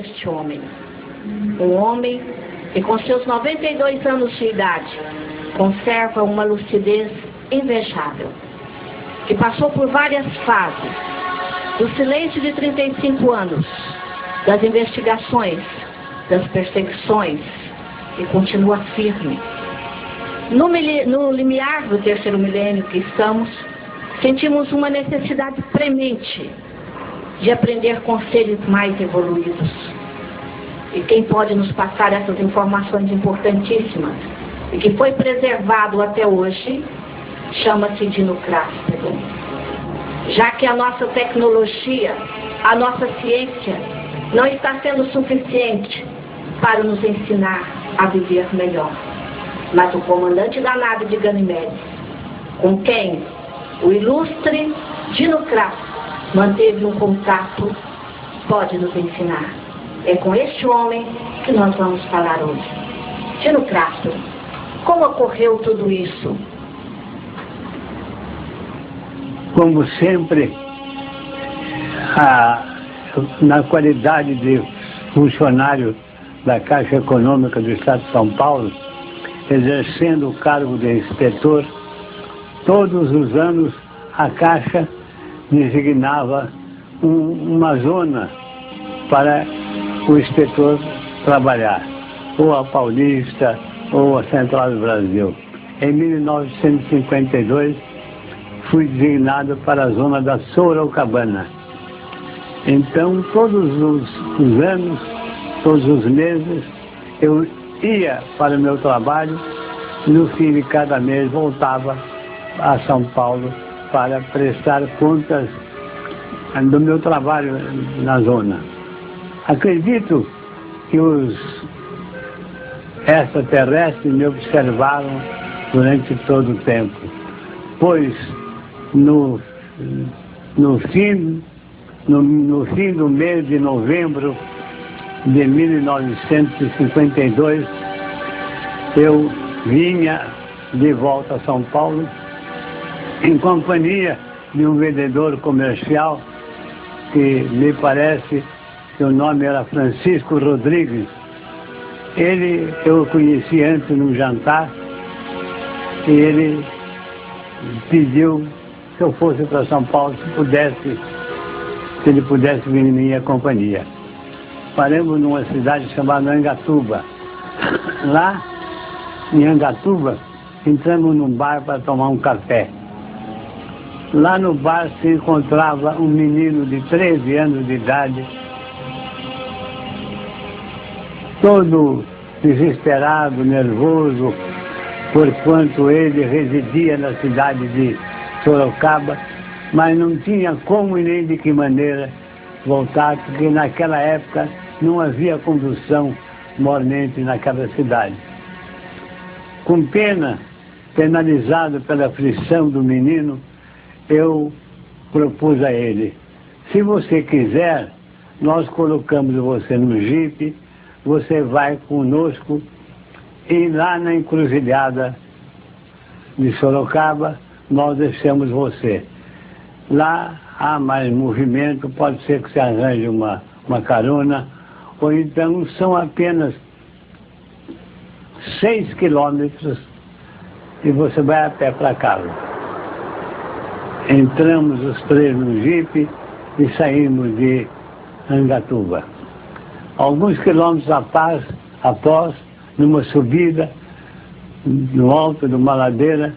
este homem. Um homem que com seus 92 anos de idade conserva uma lucidez invejável, que passou por várias fases, do silêncio de 35 anos, das investigações, das perseguições, e continua firme. No, no limiar do terceiro milênio que estamos, sentimos uma necessidade premente de aprender com seres mais evoluídos. E quem pode nos passar essas informações importantíssimas e que foi preservado até hoje, chama-se Dino. Já que a nossa tecnologia, a nossa ciência, não está sendo suficiente para nos ensinar a viver melhor. Mas o comandante da nave de Ganymedes, com quem o ilustre Dino manteve um contato, pode nos ensinar. É com este homem que nós vamos falar hoje. Dino Crasso, como ocorreu tudo isso? Como sempre, a, na qualidade de funcionário da Caixa Econômica do Estado de São Paulo, exercendo o cargo de inspetor, todos os anos a Caixa designava um, uma zona para o inspetor trabalhar, ou a Paulista, ou a Central do Brasil. Em 1952, fui designado para a zona da Sorocabana. Então, todos os, os anos, todos os meses, eu ia para o meu trabalho, no fim de cada mês voltava a São Paulo para prestar contas do meu trabalho na zona. Acredito que os extraterrestres me observaram durante todo o tempo, pois no, no, fim, no, no fim do mês de novembro de 1952, eu vinha de volta a São Paulo em companhia de um vendedor comercial que me parece que o nome era Francisco Rodrigues. Ele eu conheci antes num jantar e ele pediu que eu fosse para São Paulo se pudesse, se ele pudesse vir em minha companhia. Paramos numa cidade chamada Angatuba. Lá, em Angatuba, entramos num bar para tomar um café. Lá no bar se encontrava um menino de 13 anos de idade, todo desesperado, nervoso, porquanto ele residia na cidade de Sorocaba, mas não tinha como e nem de que maneira voltar, porque naquela época não havia condução mormente naquela cidade. Com pena, penalizado pela aflição do menino, eu propus a ele, se você quiser, nós colocamos você no jipe, você vai conosco e lá na encruzilhada de Sorocaba, nós deixamos você. Lá há mais movimento, pode ser que você arranje uma, uma carona, ou então são apenas seis quilômetros e você vai a pé para casa. Entramos os três no jipe e saímos de Angatuba. Alguns quilômetros após, após numa subida, no alto de uma ladeira,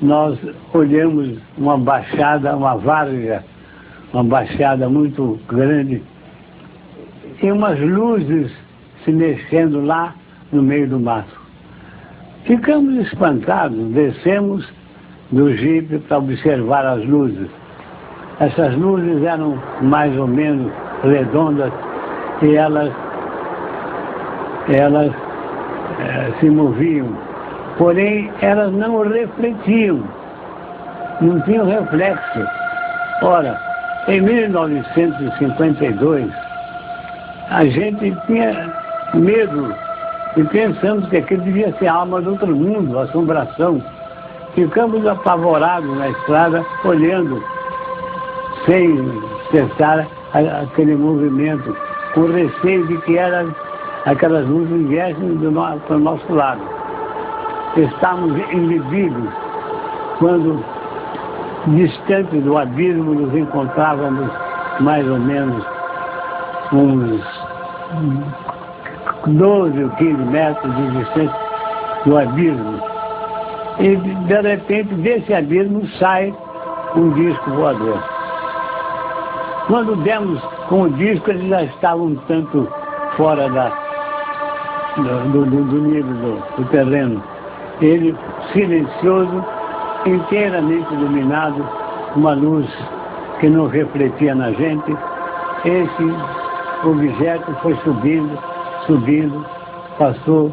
nós olhamos uma baixada, uma varga, uma baixada muito grande, e umas luzes se mexendo lá no meio do mato. Ficamos espantados, descemos do jipe para observar as luzes. Essas luzes eram mais ou menos redondas e elas, elas é, se moviam. Porém, elas não refletiam, não tinham reflexo. Ora, em 1952, a gente tinha medo e pensamos que aquilo devia ser alma do outro mundo, assombração. Ficamos apavorados na estrada, olhando, sem cessar aquele movimento com receio de que era, aquelas luzes viessem do no, para o nosso lado. Estávamos embebidos quando, distante do abismo, nos encontrávamos mais ou menos uns 12 ou 15 metros de distância do abismo. E, de repente, desse abismo sai um disco voador. Quando demos com o disco, ele já estava um tanto fora da, do, do, do nível do, do terreno. Ele, silencioso, inteiramente iluminado, uma luz que não refletia na gente, esse objeto foi subindo, subindo, passou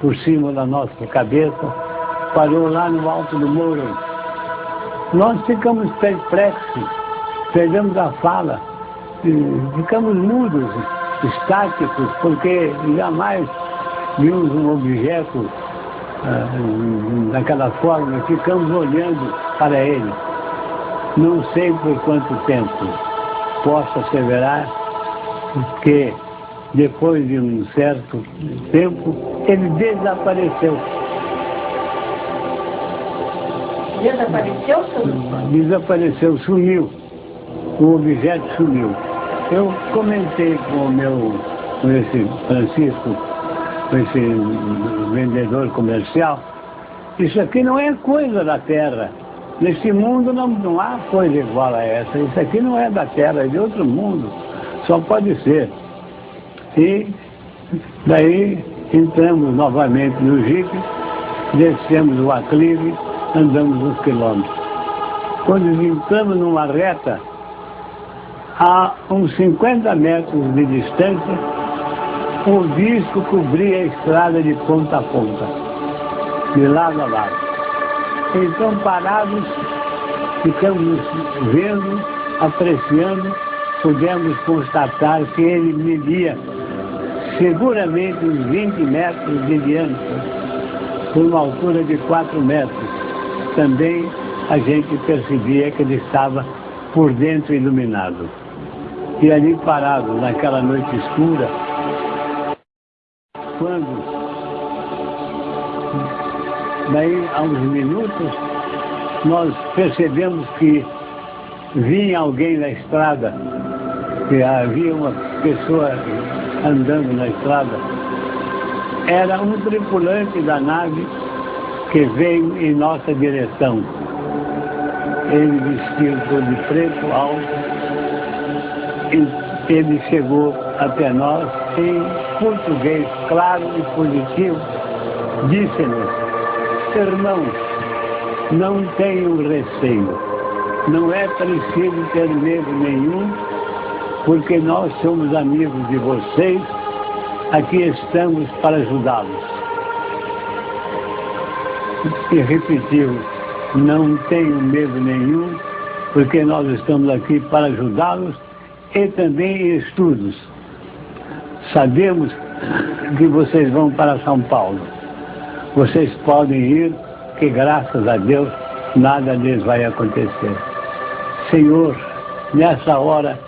por cima da nossa cabeça, parou lá no alto do muro. Nós ficamos perplexos, perdemos a fala, ficamos mudos, estáticos, porque jamais vimos um objeto ah, daquela forma, ficamos olhando para ele. Não sei por quanto tempo posso asseverar que depois de um certo tempo ele desapareceu. Desapareceu, Desapareceu, sumiu. O objeto sumiu. Eu comentei com o meu, com esse Francisco, com esse vendedor comercial, isso aqui não é coisa da terra. Nesse mundo não, não há coisa igual a essa. Isso aqui não é da terra, é de outro mundo. Só pode ser. E daí entramos novamente no jipe, descemos o aclive, andamos uns quilômetros. Quando entramos numa reta, a uns 50 metros de distância, o disco cobria a estrada de ponta a ponta, de lado a lado. Então, parados, ficamos vendo, apreciando, pudemos constatar que ele media seguramente uns 20 metros de diâmetro, por uma altura de 4 metros. Também a gente percebia que ele estava por dentro iluminado. E ali parado, naquela noite escura, quando, daí a uns minutos, nós percebemos que vinha alguém na estrada, que havia uma pessoa andando na estrada. Era um tripulante da nave que veio em nossa direção. Ele vestiu todo de preto, alto, e ele chegou até nós em português claro e positivo, disse-nos, irmãos, não tenham receio, não é preciso ter medo nenhum, porque nós somos amigos de vocês, aqui estamos para ajudá-los. E repetiu, não tenho medo nenhum, porque nós estamos aqui para ajudá-los e também em estudos. Sabemos que vocês vão para São Paulo. Vocês podem ir, que graças a Deus nada lhes vai acontecer. Senhor, nessa hora,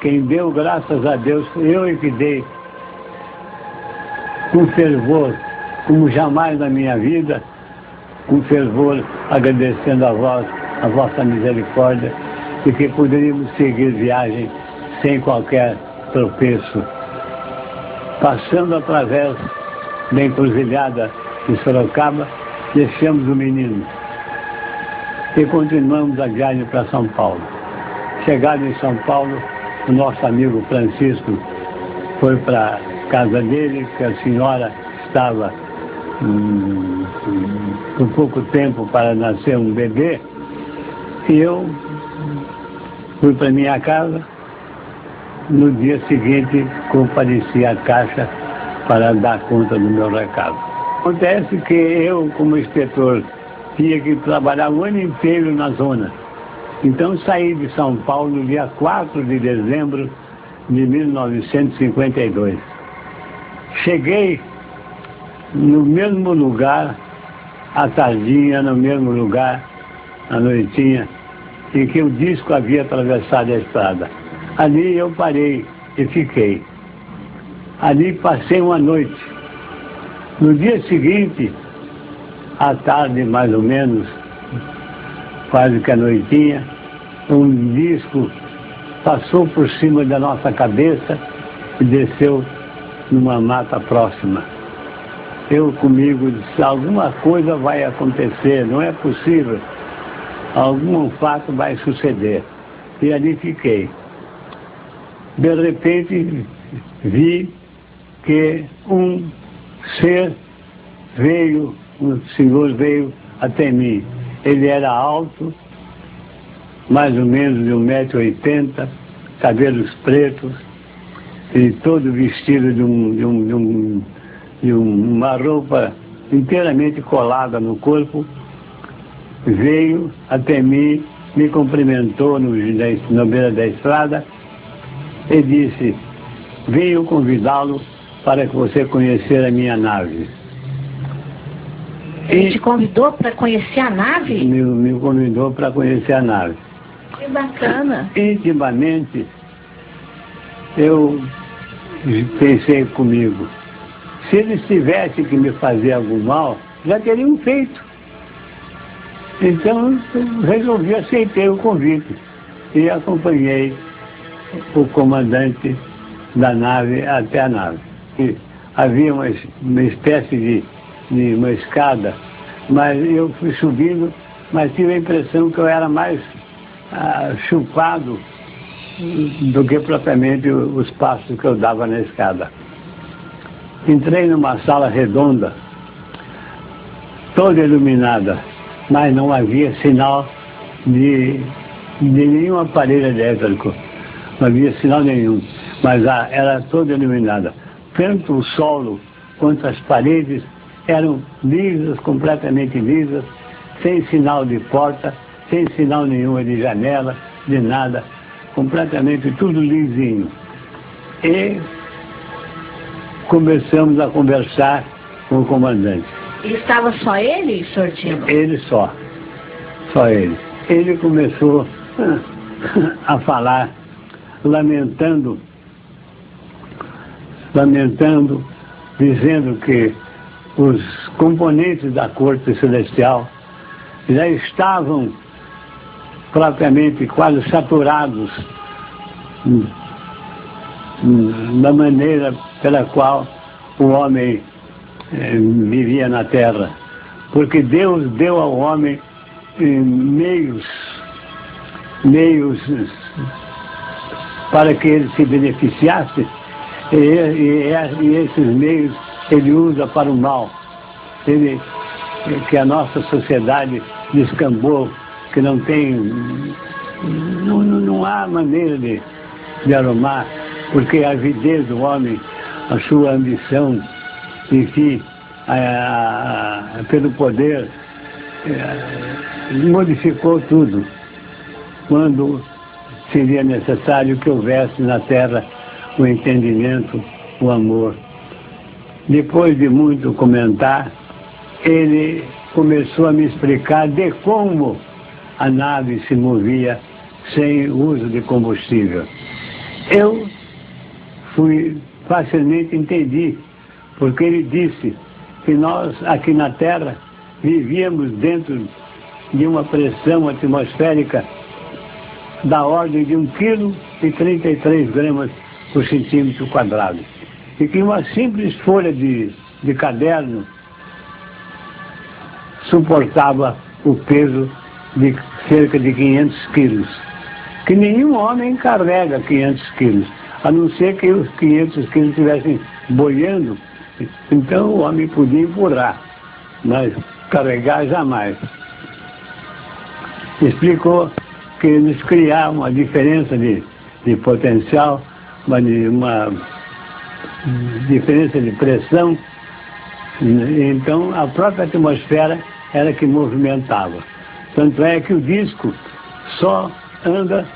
quem deu graças a Deus, eu e que dei com fervor, como jamais na minha vida, com fervor, agradecendo a vós, a vossa misericórdia, e que poderíamos seguir viagem sem qualquer tropeço. Passando através da encruzilhada de Sorocaba, deixamos o menino e continuamos a viagem para São Paulo. Chegado em São Paulo, o nosso amigo Francisco foi para a casa dele, que a senhora estava com pouco tempo para nascer um bebê, e eu fui para minha casa. No dia seguinte, compareci à caixa para dar conta do meu recado. Acontece que eu, como inspetor, tinha que trabalhar o ano inteiro na zona. Então saí de São Paulo dia 4 de dezembro de 1952. Cheguei no mesmo lugar, à tardinha, no mesmo lugar, à noitinha, em que o disco havia atravessado a estrada. Ali eu parei e fiquei. Ali passei uma noite. No dia seguinte, à tarde mais ou menos, quase que a noitinha, um disco passou por cima da nossa cabeça e desceu numa mata próxima. Eu comigo disse, alguma coisa vai acontecer, não é possível. Algum fato vai suceder. E ali fiquei. De repente vi que um ser veio, um senhor veio até mim. Ele era alto, mais ou menos de 1,80m, cabelos pretos, e todo vestido de, um, de, um, de, um, de uma roupa inteiramente colada no corpo, veio até mim, me cumprimentou no, na beira da estrada e disse, venho convidá-lo para que você conhecer a minha nave. Ele te convidou para conhecer a nave? Me, me convidou para conhecer a nave. Que bacana. Intimamente, eu pensei comigo, se eles tivessem que me fazer algum mal, já teriam feito. Então, resolvi, aceitei o convite e acompanhei o comandante da nave até a nave. E havia uma, uma espécie de, de uma escada, mas eu fui subindo, mas tive a impressão que eu era mais ah, chupado do que propriamente os passos que eu dava na escada. Entrei numa sala redonda, toda iluminada, mas não havia sinal de, de nenhum aparelho elétrico. Não havia sinal nenhum, mas a, era toda iluminada. Tanto o solo quanto as paredes eram lisas, completamente lisas, sem sinal de porta, sem sinal nenhum de janela, de nada, completamente tudo lisinho. E começamos a conversar com o comandante. E estava só ele, Sortino? Ele só. Só ele. Ele começou a falar, lamentando, lamentando, dizendo que os componentes da corte celestial já estavam propriamente quase saturados da maneira pela qual o homem eh, vivia na terra. Porque Deus deu ao homem eh, meios, meios para que ele se beneficiasse, e, e, esses meios ele usa para o mal. Ele, que a nossa sociedade descambou que não tem. Não, não há maneira de, de arrumar, porque a avidez do homem, a sua ambição, enfim, a, a, pelo poder, é, modificou tudo. Quando seria necessário que houvesse na terra o entendimento, o amor. Depois de muito comentar, ele começou a me explicar de como a nave se movia sem uso de combustível. Eu fui facilmente entendi, porque ele disse que nós aqui na Terra vivíamos dentro de uma pressão atmosférica da ordem de 1 kg e 33 gramas por centímetro quadrado. E que uma simples folha de, de caderno suportava o peso de cerca de 500 quilos. Que nenhum homem carrega 500 quilos, a não ser que os 500 quilos estivessem boiando, então o homem podia empurrar, mas carregar jamais. Explicou que eles criavam uma diferença de, de potencial, uma, uma diferença de pressão, então a própria atmosfera era que movimentava. Tanto é que o disco só anda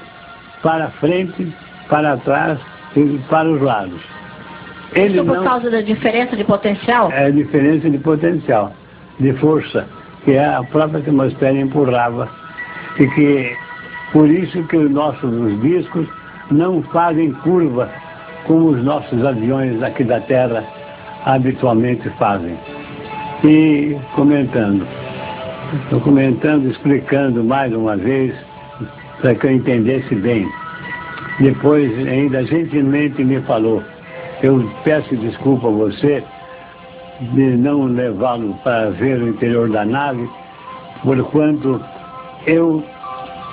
para frente, para trás para os lados. Ele Isso por não... causa da diferença de potencial? É a diferença de potencial, de força, que a própria atmosfera empurrava. E que por isso que os nossos discos não fazem curva como os nossos aviões aqui da Terra habitualmente fazem. E comentando, estou comentando, explicando mais uma vez, para que eu entendesse bem. Depois, ainda gentilmente me falou, eu peço desculpa a você de não levá-lo para ver o interior da nave, porquanto eu,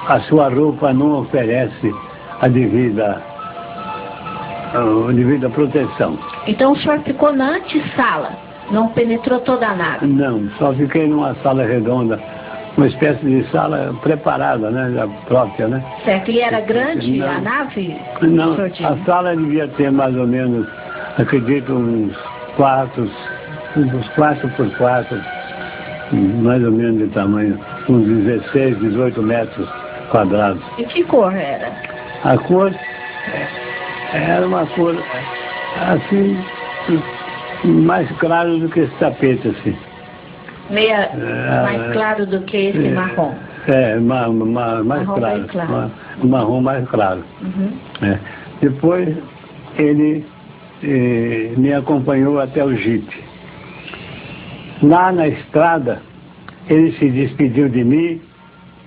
a sua roupa não oferece a devida, a devida proteção. Então o senhor ficou na antessala, não penetrou toda a nave? Não, só fiquei numa sala redonda, uma espécie de sala preparada, né, própria, né? Certo, e era grande não, a nave? Não, a sala devia ter mais ou menos, acredito, uns quatro, uns quatro por quatro, mais ou menos de tamanho, uns 16, 18 metros quadrados. E que cor era? A cor era uma cor assim, mais claro do que esse tapete, assim. Meia é, mais claro do que esse é, marrom. É, ma, ma, mais marrom claro. Mais claro. Ma, marrom mais claro. Uhum. É. Depois ele eh, me acompanhou até o jipe. Lá na estrada, ele se despediu de mim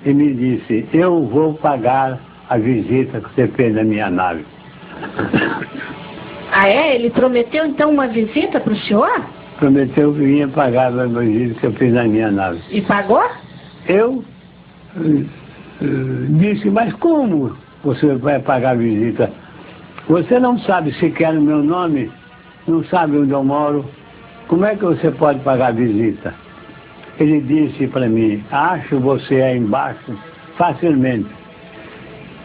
e me disse, eu vou pagar a visita que você fez na minha nave. Ah, é? Ele prometeu então uma visita para o senhor? Prometeu que vinha pagar a visita que eu fiz na minha nave. E pagou? Eu uh, disse, mas como você vai pagar a visita? Você não sabe sequer o meu nome, não sabe onde eu moro, como é que você pode pagar a visita? Ele disse para mim, acho você aí embaixo facilmente.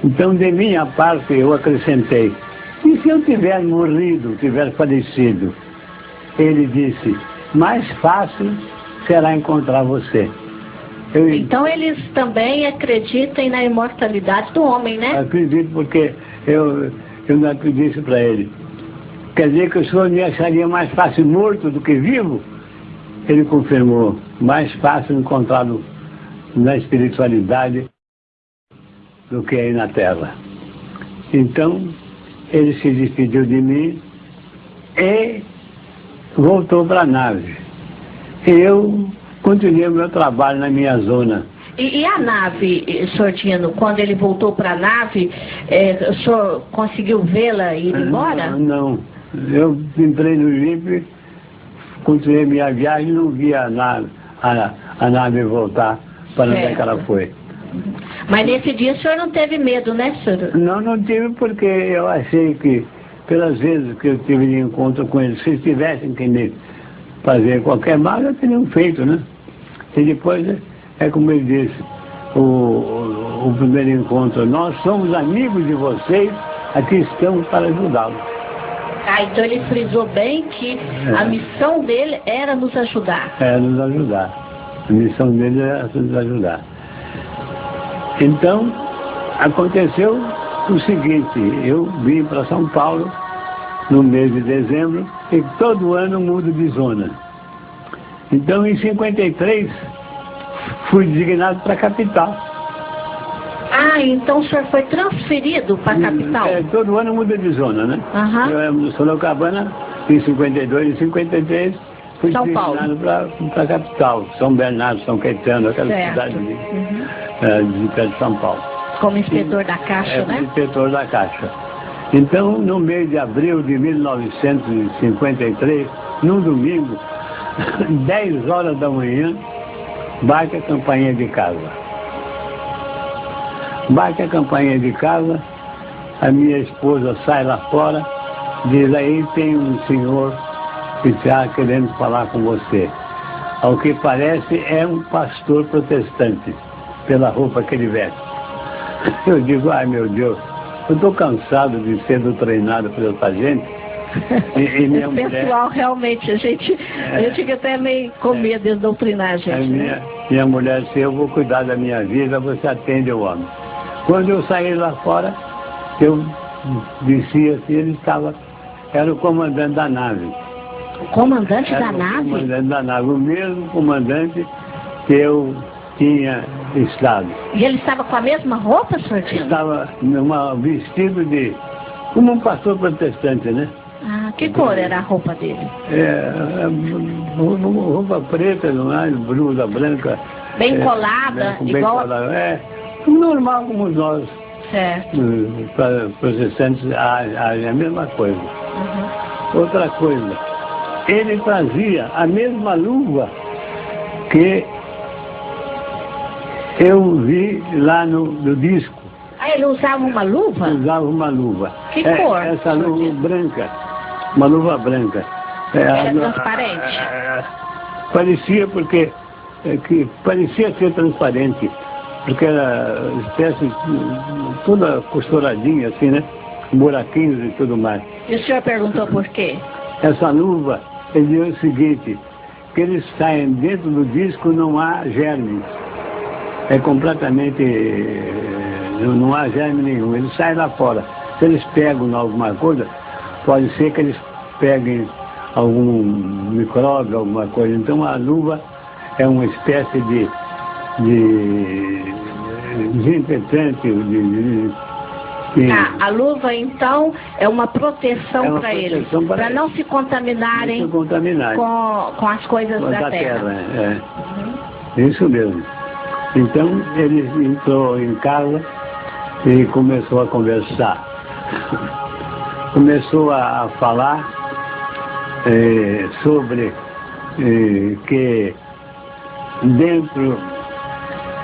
Então, de minha parte, eu acrescentei, e se eu tiver morrido, tiver falecido? Ele disse, mais fácil será encontrar você. Eu, então eles também acreditam na imortalidade do homem, né? Acredito porque eu, eu não acredito para ele. Quer dizer que o senhor me acharia mais fácil morto do que vivo? Ele confirmou, mais fácil encontrá-lo na espiritualidade do que aí na terra. Então, ele se despediu de mim e voltou para a nave. Eu continuei o meu trabalho na minha zona. E, e a nave, Sortino, quando ele voltou para a nave, é, o senhor conseguiu vê-la ir embora? Não, eu entrei no Jeep, continuei minha viagem e não vi a nave, a, a nave voltar para onde é que ela foi. Mas nesse dia o senhor não teve medo, né, senhor? Não, não tive porque eu achei que, pelas vezes que eu tive de encontro com eles, se eles tivessem que me fazer qualquer mal, eu teriam feito, né? E depois, é como ele disse, o, o, o primeiro encontro, nós somos amigos de vocês, aqui estamos para ajudá-los. Ah, então ele frisou bem que é. a missão dele era nos ajudar. Era nos ajudar. A missão dele era nos ajudar. Então, aconteceu o seguinte, eu vim para São Paulo no mês de dezembro e todo ano mudo de zona. Então, em 53, fui designado para a capital. Ah, então o senhor foi transferido para a capital? É, todo ano muda de zona, né? Uhum. Eu era Sorocabana, em 52 e 53, fui São designado para a capital, São Bernardo, São Caetano, aquela certo. cidade ali. Uhum é, de perto de São Paulo. Como inspetor da Caixa, é, né? inspetor da Caixa. Então, no mês de abril de 1953, num domingo, 10 horas da manhã, bate a campainha de casa. Bate a campainha de casa, a minha esposa sai lá fora, diz aí tem um senhor que está querendo falar com você. Ao que parece é um pastor protestante pela roupa que ele veste. Eu digo, ai meu Deus, eu estou cansado de ser treinado por essa gente. E, e minha mulher... pessoal, realmente, a gente, é, gente fica até meio com medo de doutrinar a gente. A minha, minha mulher disse, eu vou cuidar da minha vida, você atende o homem. Quando eu saí lá fora, eu desci assim, ele estava, era o comandante da nave. O comandante era da o nave? O comandante da nave, o mesmo comandante que eu tinha estado. E ele estava com a mesma roupa, senhor Estava num vestido de, como um pastor protestante, né? Ah, que cor era a roupa dele? É, é roupa preta, não é? Blusa branca. Bem é, colada, bem, igual... colada. É, normal como nós. Certo. Para protestantes, a, a, a mesma coisa. Uhum. Outra coisa, ele fazia a mesma luva que eu vi lá no, no disco. Ah, ele usava uma luva? Usava uma luva. Que é, cor? Essa luva branca, uma luva branca. É, Era transparente? É, parecia porque, é, que parecia ser transparente, porque era espécie toda costuradinha assim, né? Buraquinhos e tudo mais. E o senhor perguntou por quê? Essa luva, ele disse o seguinte, que eles saem dentro do disco não há germes. É completamente não há germe nenhum, eles saem lá fora. Se eles pegam alguma coisa, pode ser que eles peguem algum micróbio, alguma coisa. Então a luva é uma espécie de, de desinfetante, de, de, ah, a luva, então, é uma proteção é para eles, para não se contaminarem não se contaminar. com, com as coisas com da, da, terra. terra é. Uhum. Isso mesmo. Então, ele entrou em casa e começou a conversar. começou a, falar eh, sobre eh, que dentro,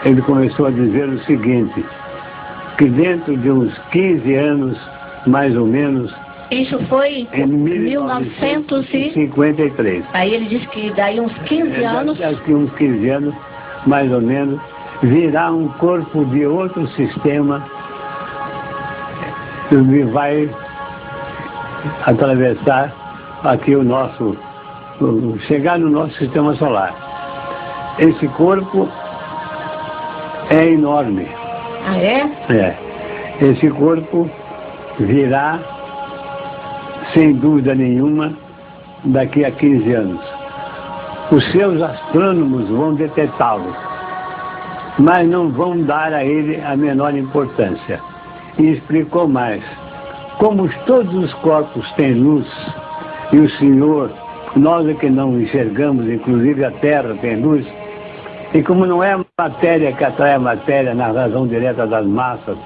ele começou a dizer o seguinte, que dentro de uns 15 anos, mais ou menos, isso foi em 1953. Aí ele disse que daí uns 15 é, anos. Daqui uns 15 anos, mais ou menos, virá um corpo de outro sistema que vai atravessar aqui o nosso, chegar no nosso sistema solar. Esse corpo é enorme. Ah, é? É. Esse corpo virá, sem dúvida nenhuma, daqui a 15 anos. Os seus astrônomos vão detectá-lo, mas não vão dar a ele a menor importância e explicou mais. Como todos os corpos têm luz, e o Senhor, nós é que não enxergamos, inclusive a Terra tem luz, e como não é a matéria que atrai a matéria na razão direta das massas,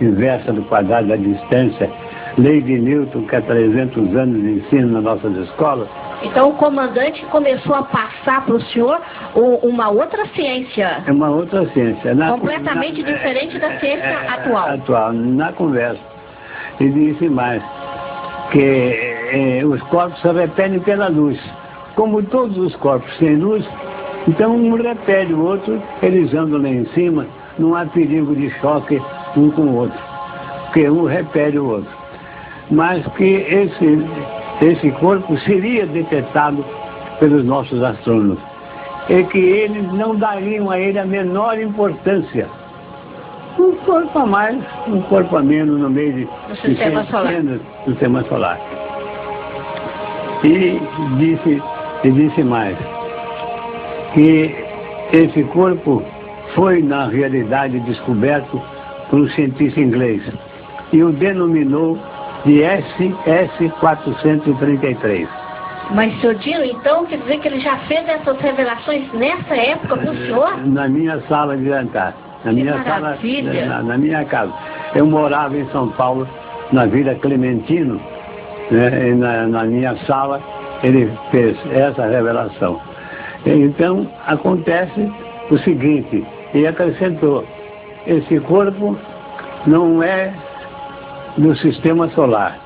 inversa do quadrado da distância, lei de Newton que há 300 anos ensina nas nossas escolas, então o comandante começou a passar para o senhor uma outra ciência. É uma outra ciência. Na, completamente na, diferente da ciência é, atual. Atual, na conversa. E disse mais, que é, os corpos se repelem pela luz. Como todos os corpos têm luz, então um repele o outro, eles andam lá em cima, não há perigo de choque um com o outro, porque um repele o outro. Mas que esse esse corpo seria detectado pelos nossos astrônomos. E que eles não dariam a ele a menor importância. Um corpo a mais, um corpo a menos no meio de, do sistema solar. do sistema solar. E disse, e disse mais, que esse corpo foi, na realidade, descoberto por um cientista inglês e o denominou de SS-433. Mas, senhor Dino, então quer dizer que ele já fez essas revelações nessa época com o senhor? Na minha sala de jantar. Na que minha sala, na, na, minha casa. Eu morava em São Paulo, na Vila Clementino, né, na, na minha sala ele fez essa revelação. Então, acontece o seguinte, e acrescentou, esse corpo não é no sistema solar.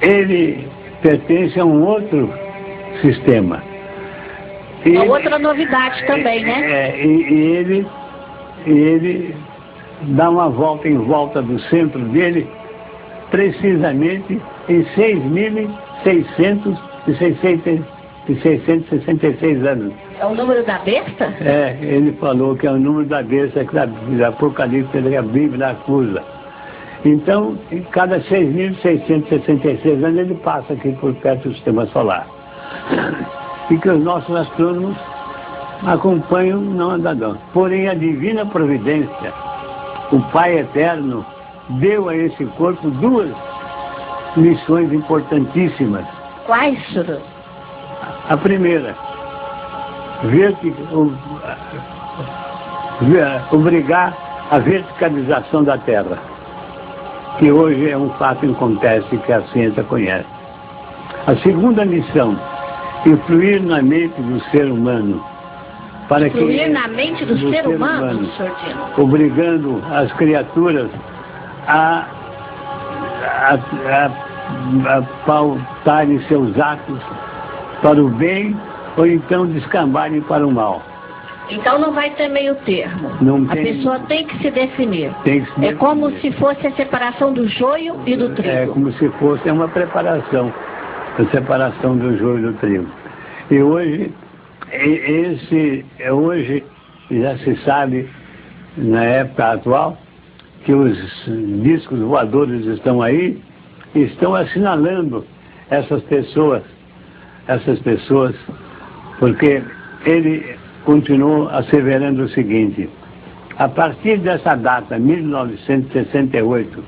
Ele pertence a um outro sistema. E, Uma outra novidade também, né? É, e, e ele, ele dá uma volta em volta do centro dele, precisamente em 6.666 anos. É o número da besta? É, ele falou que é o número da besta que a Apocalipse que a Bíblia acusa. Então, em cada 6.666 anos ele passa aqui por perto do sistema solar. E que os nossos astrônomos acompanham não andadão. Porém, a divina providência, o Pai Eterno, deu a esse corpo duas missões importantíssimas. Quais, senhor? A primeira, obrigar a verticalização da Terra, que hoje é um fato acontece que a ciência conhece. A segunda missão, influir na mente do ser humano. Para influir que, na mente do, do ser, ser, humano, humano obrigando as criaturas a, a, a, a pautarem seus atos para o bem ou então descambarem para o mal. Então não vai ter meio termo. Não a tem, pessoa tem que se definir. Tem que se é como se fosse a separação do joio e do trigo. É como se fosse uma preparação, a separação do joio e do trigo. E hoje, esse, hoje já se sabe, na época atual, que os discos voadores estão aí, estão assinalando essas pessoas, essas pessoas, porque ele continuou asseverando o seguinte, a partir dessa data, 1968,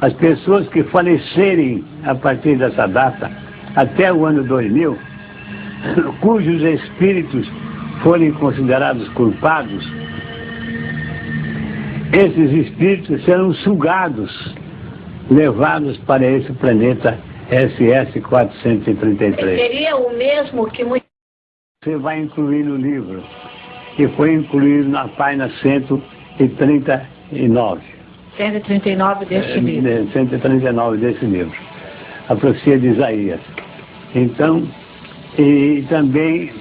as pessoas que falecerem a partir dessa data, até o ano 2000, cujos espíritos forem considerados culpados, esses espíritos serão sugados, levados para esse planeta SS-433. Seria o mesmo que você vai incluir no livro, que foi incluído na página 139. 139 desse é, livro. 139 desse livro. A profecia de Isaías. Então, e também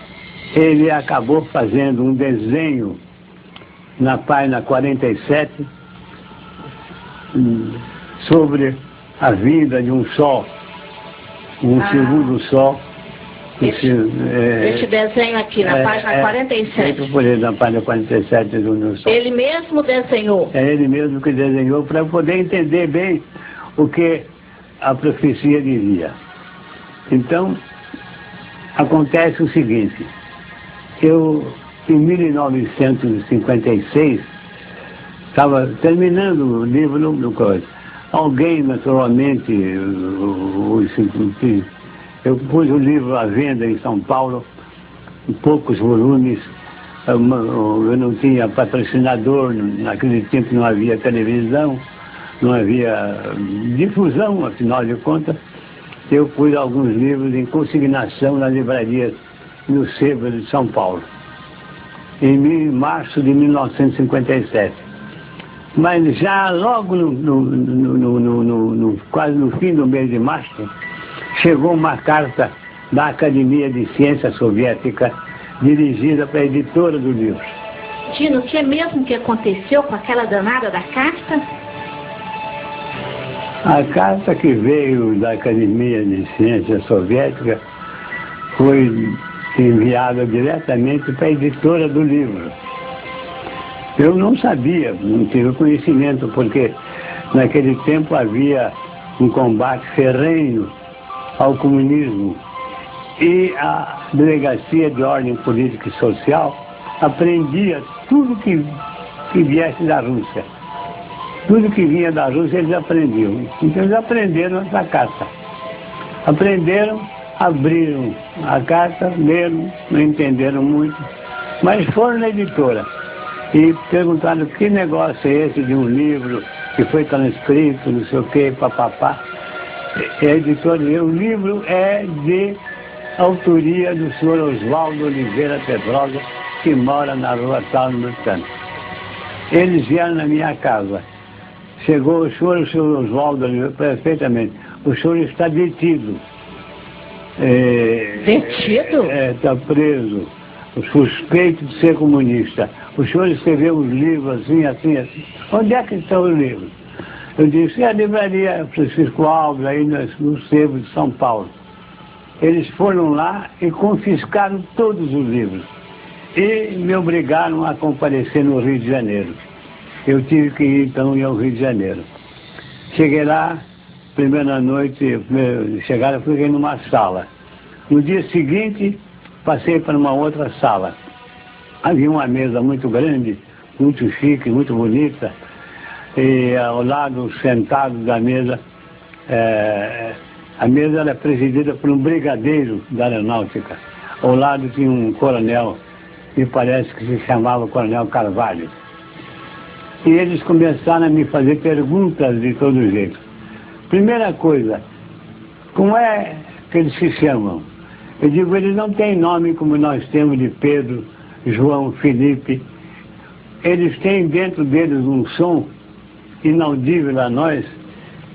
ele acabou fazendo um desenho na página 47 hum, sobre a vida de um sol, um ah. segundo sol. Esse, é, esse desenho aqui, na é, página é, 47. Por ele, na página 47 do New Sol. Ele mesmo desenhou? É ele mesmo que desenhou, para poder entender bem o que a profecia dizia. Então, acontece o seguinte, eu em 1956, estava terminando o livro no coisa. Alguém, naturalmente, eu pus o livro à venda em São Paulo, em poucos volumes, eu não tinha patrocinador, naquele tempo não havia televisão, não havia difusão, afinal de contas. Eu pus alguns livros em consignação na livraria no Sebo de São Paulo em março de 1957. Mas já logo no, no, no, no, quase no fim do mês de março, chegou uma carta da Academia de Ciência Soviética dirigida para a editora do livro. Dino, o que é mesmo que aconteceu com aquela danada da carta? A carta que veio da Academia de Ciência Soviética foi enviada diretamente para a editora do livro. Eu não sabia, não tive conhecimento, porque naquele tempo havia um combate ferrenho ao comunismo e a Delegacia de Ordem Política e Social aprendia tudo que, que viesse da Rússia. Tudo que vinha da Rússia eles aprendiam. Então eles aprenderam essa carta. Aprenderam abriram a carta, leram, não entenderam muito, mas foram na editora e perguntaram que negócio é esse de um livro que foi transcrito, não sei o que, papapá. E a editora disse, o livro é de autoria do senhor Oswaldo Oliveira Pedrosa, que mora na rua tal, no tanto. Eles vieram na minha casa. Chegou o senhor, o senhor Oswaldo Oliveira, perfeitamente. O senhor está detido. É, Detido? Está é, tá preso, suspeito de ser comunista. O senhor escreveu uns livros assim, assim, assim. Onde é que estão os livros? Eu disse, é a livraria Francisco Alves, aí no, Sebo de São Paulo. Eles foram lá e confiscaram todos os livros. E me obrigaram a comparecer no Rio de Janeiro. Eu tive que ir então ao Rio de Janeiro. Cheguei lá, primeira noite, chegaram, fiquei numa sala. No dia seguinte, passei para uma outra sala. Havia uma mesa muito grande, muito chique, muito bonita, e ao lado, sentado da mesa, é, a mesa era presidida por um brigadeiro da aeronáutica. Ao lado tinha um coronel, me parece que se chamava Coronel Carvalho. E eles começaram a me fazer perguntas de todo jeito. Primeira coisa, como é que eles se chamam? Eu digo, eles não têm nome como nós temos de Pedro, João, Felipe. Eles têm dentro deles um som inaudível a nós.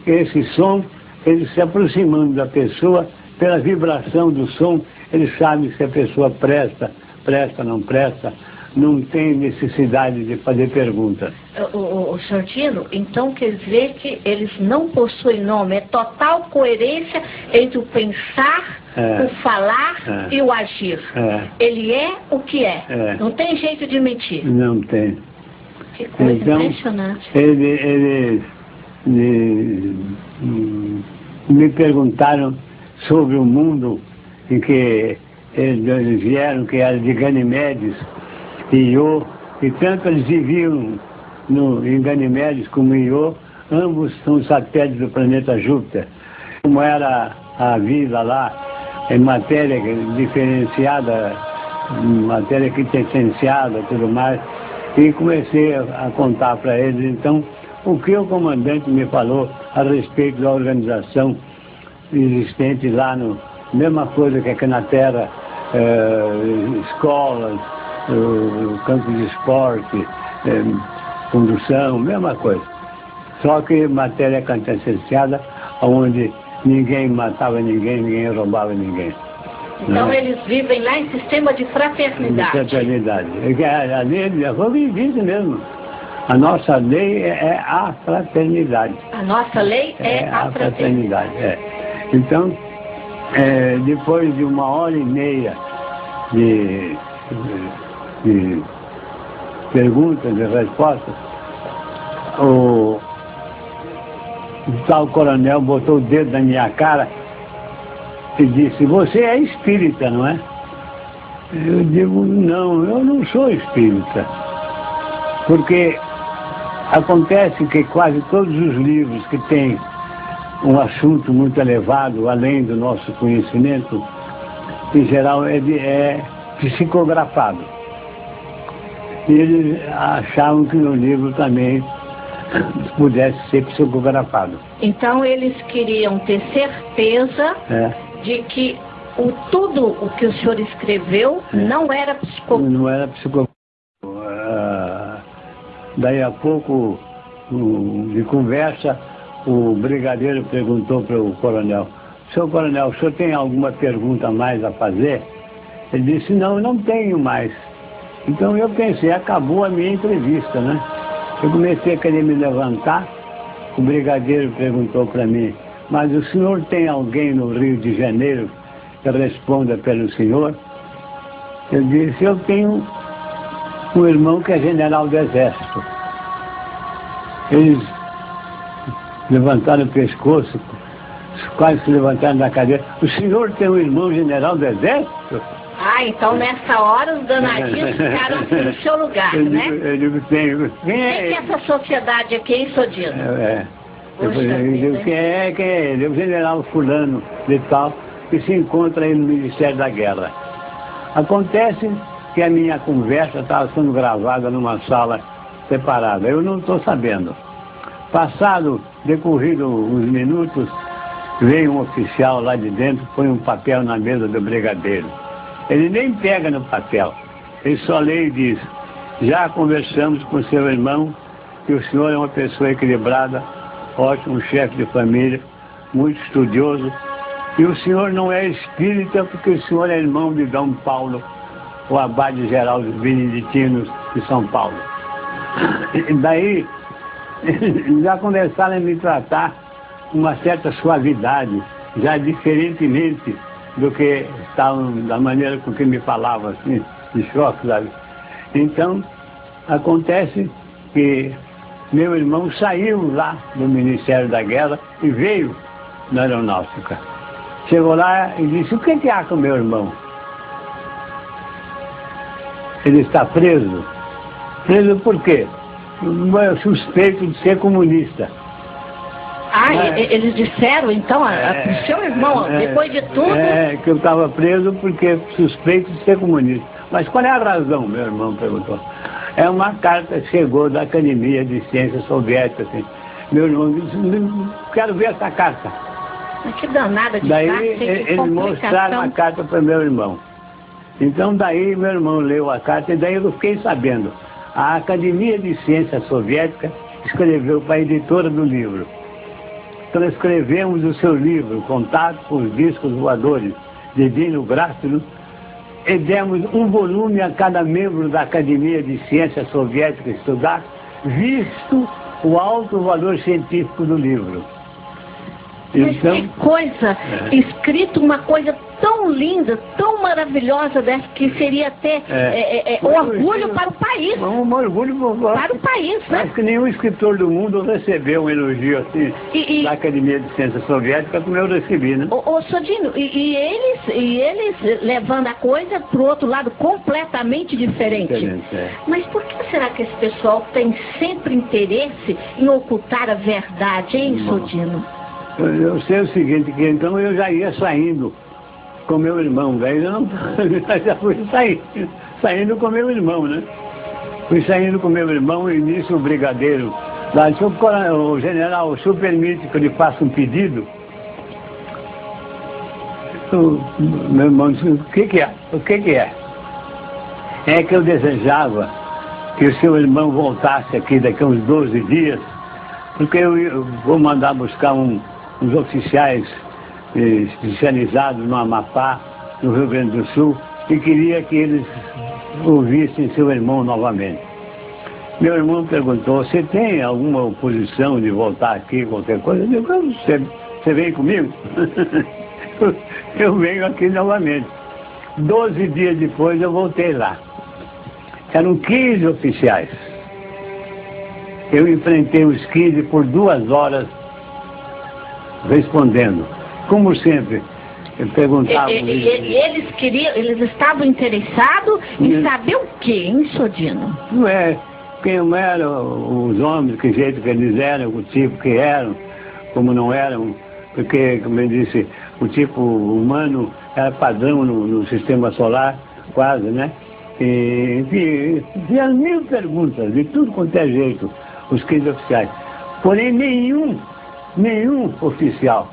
Esse som, eles se aproximando da pessoa, pela vibração do som, eles sabem se a pessoa presta, presta, não presta, não tem necessidade de fazer perguntas. O, o, o Santino, então quer dizer que eles não possuem nome, é total coerência entre o pensar, é. o falar é. e o agir. É. Ele é o que é. é. Não tem jeito de mentir. Não tem. Que coisa então, impressionante. Ele, ele, ele, me perguntaram sobre o mundo em que eles vieram, que era de Ganimedes e Iô, e tanto eles viviam no, em Ganimedes como em Iô, ambos são satélites do planeta Júpiter. Como era a vida lá, em matéria diferenciada, matéria quintessenciada e tudo mais, e comecei a contar para eles, então, o que o comandante me falou a respeito da organização existente lá no, mesma coisa que aqui na Terra, eh, escolas, eh, campo de esporte, eh, condução, mesma coisa. Só que matéria quintessenciada, onde ninguém matava ninguém, ninguém roubava ninguém. Então né? eles vivem lá em sistema de fraternidade. De fraternidade. A lei já foi vivida mesmo. A nossa lei é, é a fraternidade. A nossa lei é, é a, fraternidade. fraternidade é. Então, é, depois de uma hora e meia de, de, de perguntas e respostas, o tal coronel botou o dedo na minha cara e disse, você é espírita, não é? Eu digo, não, eu não sou espírita. Porque acontece que quase todos os livros que têm um assunto muito elevado, além do nosso conhecimento, em geral é, de, é psicografado. E eles achavam que no livro também pudesse ser psicografado. Então eles queriam ter certeza é de que o, tudo o que o senhor escreveu é. não era psicopata. Não era psicopata. Uh, daí a pouco, de conversa, o brigadeiro perguntou para o coronel, senhor coronel, o senhor tem alguma pergunta mais a fazer? Ele disse, não, não tenho mais. Então eu pensei, acabou a minha entrevista, né? Eu comecei a querer me levantar, o brigadeiro perguntou para mim, mas o senhor tem alguém no Rio de Janeiro que responda pelo senhor? Eu disse, eu tenho um irmão que é general do Exército. Eles levantaram o pescoço, quase se levantaram da cadeira. O senhor tem um irmão general do Exército? Ah, então nessa hora os danadinhos ficaram assim no seu lugar, eu né? Digo, eu digo, tenho. Quem é, é essa sociedade aqui, hein, Sodino? É, ele digo, quem é, quem é ele? O general fulano de tal, que se encontra aí no Ministério da Guerra. Acontece que a minha conversa estava sendo gravada numa sala separada. Eu não estou sabendo. Passado, decorrido uns minutos, veio um oficial lá de dentro, põe um papel na mesa do brigadeiro. Ele nem pega no papel. Ele só lê e diz, já conversamos com seu irmão, que o senhor é uma pessoa equilibrada, ótimo chefe de família, muito estudioso. E o senhor não é espírita porque o senhor é irmão de Dom Paulo, o abade geral dos beneditinos de São Paulo. E daí, já começaram a me tratar com uma certa suavidade, já diferentemente do que estavam, da maneira com que me falavam, assim, de choque, sabe? Então, acontece que meu irmão saiu lá do Ministério da Guerra e veio na aeronáutica. Chegou lá e disse, o que, que há com meu irmão? Ele está preso. Preso por quê? Suspeito de ser comunista. Ah, É. eles disseram então, a, a- É, o seu irmão, é, depois de tudo, É, que eu estava preso porque suspeito de ser comunista. Mas qual é a razão, meu irmão perguntou. É uma carta que chegou da Academia de Ciências Soviéticas. Assim. Meu irmão disse, "Não, quero ver essa carta. mas que danada de Daí carta, eles mostraram a carta para meu irmão. Então daí meu irmão leu a carta e daí eu fiquei sabendo. A Academia de Ciências Soviética escreveu para a editora do livro. Transcrevemos o seu livro, Contato com os Discos Voadores, de Dino Grácilo, e demos um volume a cada membro da Academia de Ciências Soviética estudar, visto o alto valor científico do livro. Então, que coisa, É. escrito uma coisa tão linda, tão maravilhosa dessa, que seria até É. é, é, é, orgulho para o país, um orgulho para o país, né? Acho que nenhum escritor do mundo recebeu um elogio assim E- e- da Academia de Ciências Soviética como eu recebi, né? Ô, ô Sodino, e, e eles, e eles levando a coisa para o outro lado completamente diferente. Diferente, é. Mas por que será que esse pessoal tem sempre interesse em ocultar a verdade, hein, Não. Sodino? Eu, sei o seguinte, que então eu já ia saindo com meu irmão, daí eu não, já fui saindo, saindo com meu irmão, né? Fui saindo com meu irmão e nisso o brigadeiro lá disse, "Ô, coronel, o general, o senhor permite que eu lhe faça um pedido? O, meu irmão disse, o que que é? O que que é? É que eu desejava que o seu irmão voltasse aqui daqui a uns 12 dias, porque eu, eu vou mandar buscar um- uns oficiais eh, especializados no Amapá, no Rio Grande do Sul, e queria que eles ouvissem seu irmão novamente. Meu irmão perguntou, você tem alguma oposição de voltar aqui, qualquer coisa? Eu "Ah, você, você vem comigo? eu venho aqui novamente. Doze dias depois eu voltei lá. Eram 15 oficiais. Eu enfrentei os 15 por duas horas respondendo. Como sempre, eu perguntava. E- e- eles queriam, eles estavam interessados em Hum. saber o quê, hein, Sodino? Não é quem eram os homens, que jeito que eles eram, o tipo que eram, como não eram, porque, como eu disse, o tipo humano era padrão no, no sistema solar, quase, né? E, enfim, tinha mil perguntas, de tudo quanto é jeito, os 15 oficiais. Porém, nenhum, nenhum oficial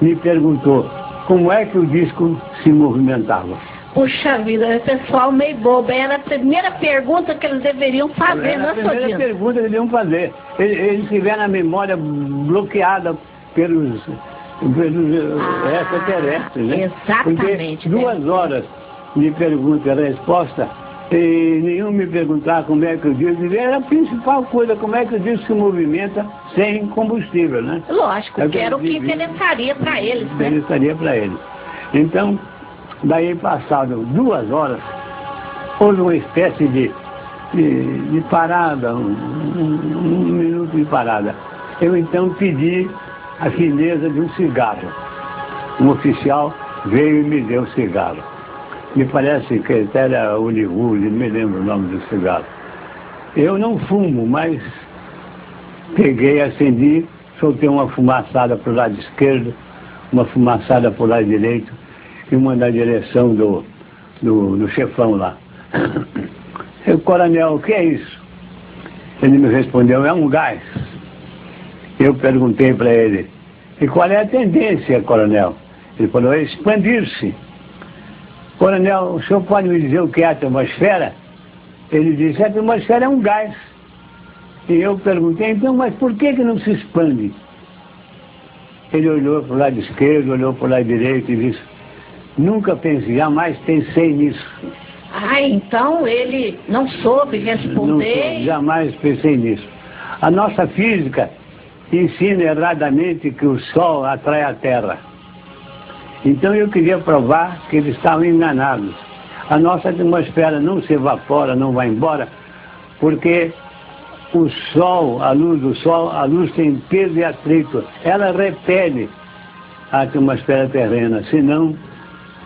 me perguntou como é que o disco se movimentava. Puxa vida, o pessoal meio bobo. Era a primeira pergunta que eles deveriam fazer, Era não a é, primeira Sodino? pergunta que eles iam fazer. Eles, eles tiveram a memória bloqueada pelos, pelos Ah, extraterrestres, né? exatamente, Porque duas deve horas de pergunta e resposta, e nenhum me perguntar como é que o disco... Era a principal coisa, como é que o disco se movimenta sem combustível, né? Lógico, É que era o que interessaria para eles, né? interessaria para ele. Então, daí passado duas horas, houve uma espécie de, de, de parada, um, um- um minuto de parada. Eu então pedi a fineza de um cigarro. Um oficial veio e me deu o cigarro. Me parece que até era Hollywood, não me lembro o nome do cigarro. Eu não fumo, mas peguei, acendi, soltei uma fumaçada para o lado esquerdo, uma fumaçada para o lado direito e uma na direção do, do, do chefão lá. Eu, coronel, o que é isso? Ele me respondeu, é um gás. Eu perguntei para ele, e qual é a tendência, coronel? Ele falou, é expandir-se. Coronel, o senhor pode me dizer o que é a atmosfera? Ele disse, a atmosfera é um gás. E eu perguntei, então, mas por que, que não se expande? Ele olhou para o lado esquerdo, olhou para o lado direito e disse, nunca pensei, jamais pensei nisso. Ah, então ele não soube Não, responder. jamais pensei nisso. A nossa física ensina erradamente que o Sol atrai a Terra. Então eu queria provar que eles estavam enganados. A nossa atmosfera não se evapora, não vai embora, porque o Sol, a luz do Sol, a luz tem peso e atrito. Ela repele a atmosfera terrena, senão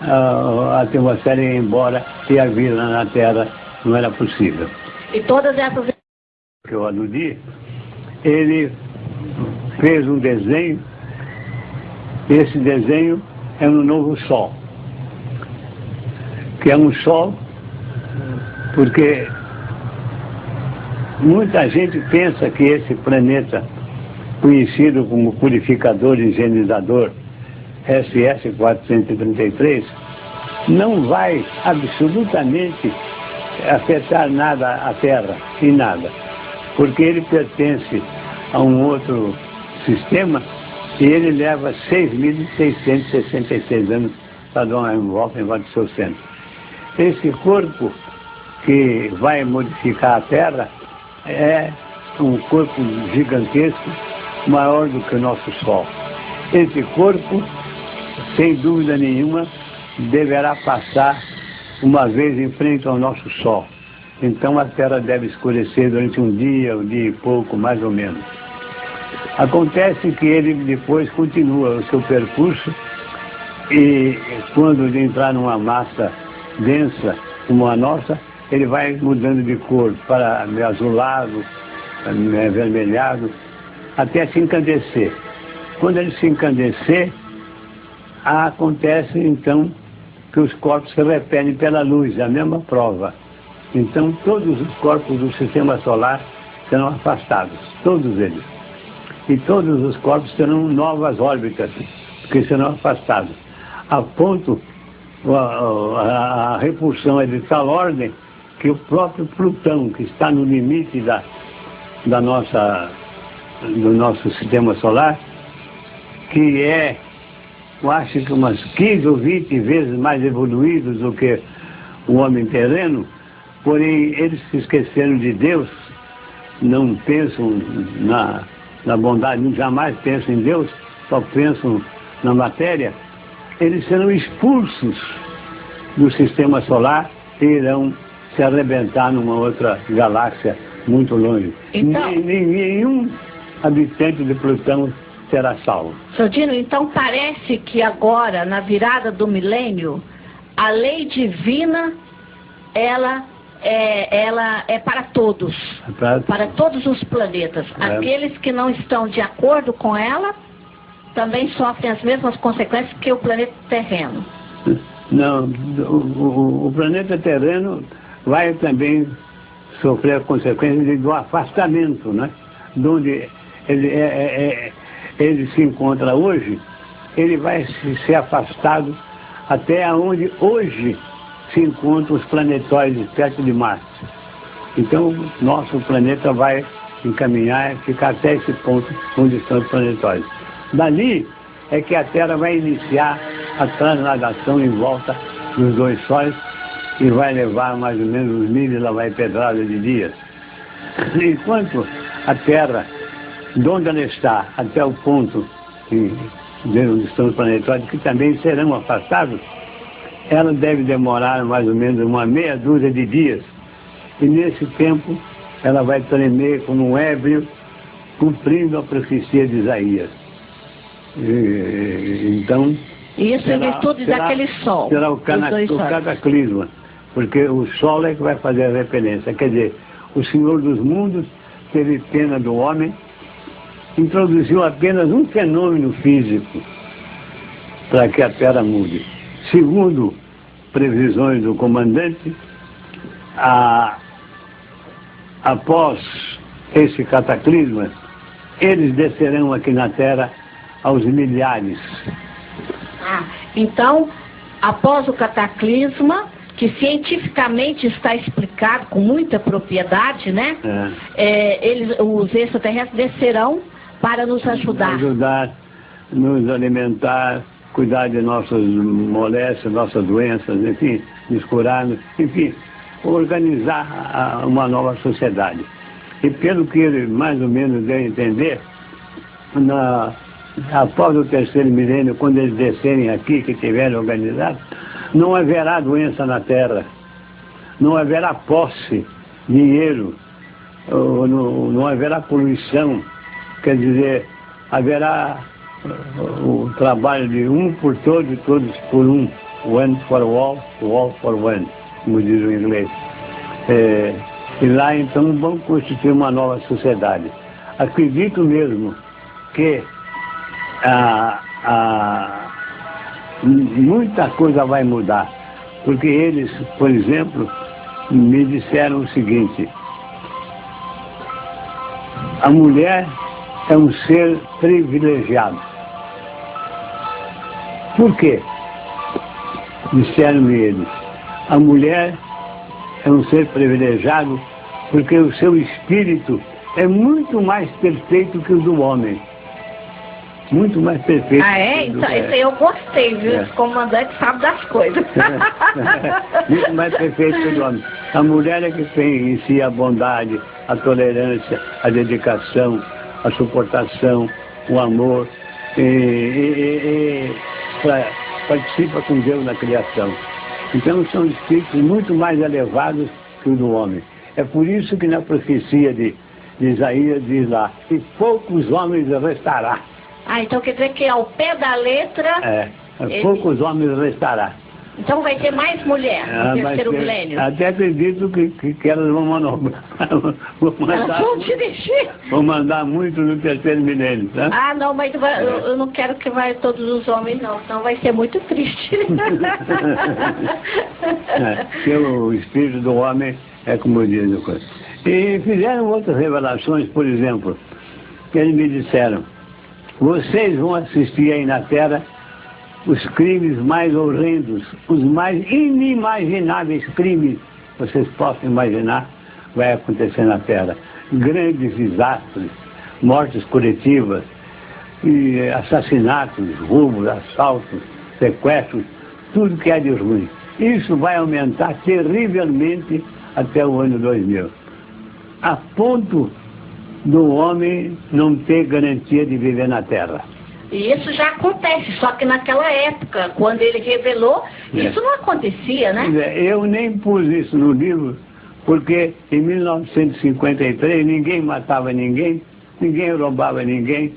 a, atmosfera ia embora e a vida na Terra não era possível E todas essas que eu aludi, ele fez um desenho, esse desenho é um novo Sol, que é um Sol porque muita gente pensa que esse planeta, conhecido como purificador higienizador SS-433, não vai absolutamente afetar nada a Terra, e nada, porque ele pertence a um outro sistema e ele leva 6.666 anos para dar uma volta em volta do seu centro. Esse corpo que vai modificar a Terra é um corpo gigantesco, maior do que o nosso Sol. Esse corpo, sem dúvida nenhuma, deverá passar uma vez em frente ao nosso Sol. Então a Terra deve escurecer durante um dia, um dia e pouco, mais ou menos. Acontece que ele depois continua o seu percurso e quando ele entrar numa massa densa como a nossa, ele vai mudando de cor para azulado, avermelhado, até se encandecer. Quando ele se encandecer, acontece então que os corpos se repelem pela luz, a mesma prova. Então todos os corpos do sistema solar serão afastados, todos eles. E todos os corpos terão novas órbitas, que serão afastados. A ponto, a, a, a repulsão é de tal ordem que o próprio Plutão, que está no limite da, da nossa, do nosso sistema solar, que é eu acho que umas 15 ou 20 vezes mais evoluídos do que o homem terreno, porém eles se esqueceram de Deus, não pensam na, na bondade, jamais pensam em Deus, só pensam na matéria, eles serão expulsos do sistema solar e irão se arrebentar numa outra galáxia muito longe. Então... Nenhum habitante de Plutão será salvo. Sodino, então parece que agora, na virada do milênio, a lei divina, ela é, ela é para todos, é para... todos os planetas. É. Aqueles que não estão de acordo com ela também sofrem as mesmas consequências que o planeta terreno. Não, o, o, o planeta terreno vai também sofrer a consequência do afastamento, né? De onde ele é, é, é ele se encontra hoje, ele vai ser afastado até onde hoje se encontram os planetóides perto de Marte. Então, nosso planeta vai encaminhar, ficar até esse ponto onde estão os planetóides. Dali é que a Terra vai iniciar a transladação em volta dos dois sóis e vai levar mais ou menos uns mil e lá vai pedrada de dias. Enquanto a Terra de onde ela está até o ponto de onde estão os planetários, que também serão afastados, ela deve demorar mais ou menos uma meia dúzia de dias. E nesse tempo ela vai tremer como um ébrio, cumprindo a profecia de Isaías. E, então. Isso será, em virtude será, daquele sol. Será o, cana, o cataclisma, porque o sol é que vai fazer a repelência. Quer dizer, o Senhor dos mundos teve pena do homem introduziu apenas um fenômeno físico para que a Terra mude. Segundo previsões do comandante, a, após esse cataclisma, eles descerão aqui na Terra aos milhares. Ah, então, após o cataclisma, que cientificamente está explicado com muita propriedade, né? É. É, eles, os extraterrestres descerão para nos ajudar. Ajudar, nos alimentar, cuidar de nossas moléstias, nossas doenças, enfim, nos curar, enfim, organizar uma nova sociedade. E pelo que ele mais ou menos deu a entender, na, após o terceiro milênio, quando eles descerem aqui, que tiverem organizado, não haverá doença na terra, não haverá posse, dinheiro, não, não haverá poluição, Quer dizer, haverá o trabalho de um por todos e todos por um. One for all, all for one, como diz o inglês. É, e lá então vamos constituir uma nova sociedade. Acredito mesmo que a, a, muita coisa vai mudar. Porque eles, por exemplo, me disseram o seguinte, a mulher é um ser privilegiado. Por quê? Disseram-me eles. A mulher é um ser privilegiado porque o seu espírito é muito mais perfeito que o do homem. Muito mais perfeito. Ah, é? Então. Esse eu gostei, viu? É. Esse comandante sabe das coisas. muito mais perfeito que o do homem. A mulher é que tem em si a bondade, a tolerância, a dedicação, a suportação, o amor, e, e, e pra, participa com Deus na criação. Então são espíritos muito mais elevados que o do homem. É por isso que na profecia de, de Isaías diz lá, e poucos homens restará. Ah, então quer dizer que ao pé da letra... É, ele... poucos homens restará. Então vai ter mais mulher no ah, terceiro ter, milênio. Até acredito que, que, que elas vão manobrar. vão mandar, vão te deixar. Vão mandar muito no terceiro milênio, tá? Ah, não, mas vai, eu, eu, não quero que vai todos os homens, não, senão vai ser muito triste. é, o espírito do homem é como diz o coisa. E fizeram outras revelações, por exemplo, que eles me disseram, vocês vão assistir aí na Terra os crimes mais horrendos, os mais inimagináveis crimes vocês possam imaginar, vai acontecer na Terra. Grandes desastres, mortes coletivas, e assassinatos, roubos, assaltos, sequestros, tudo que é de ruim. Isso vai aumentar terrivelmente até o ano 2000. A ponto do homem não ter garantia de viver na Terra. E isso já acontece, só que naquela época, quando ele revelou, é. isso não acontecia, né? É, eu nem pus isso no livro, porque em 1953 ninguém matava ninguém, ninguém roubava ninguém,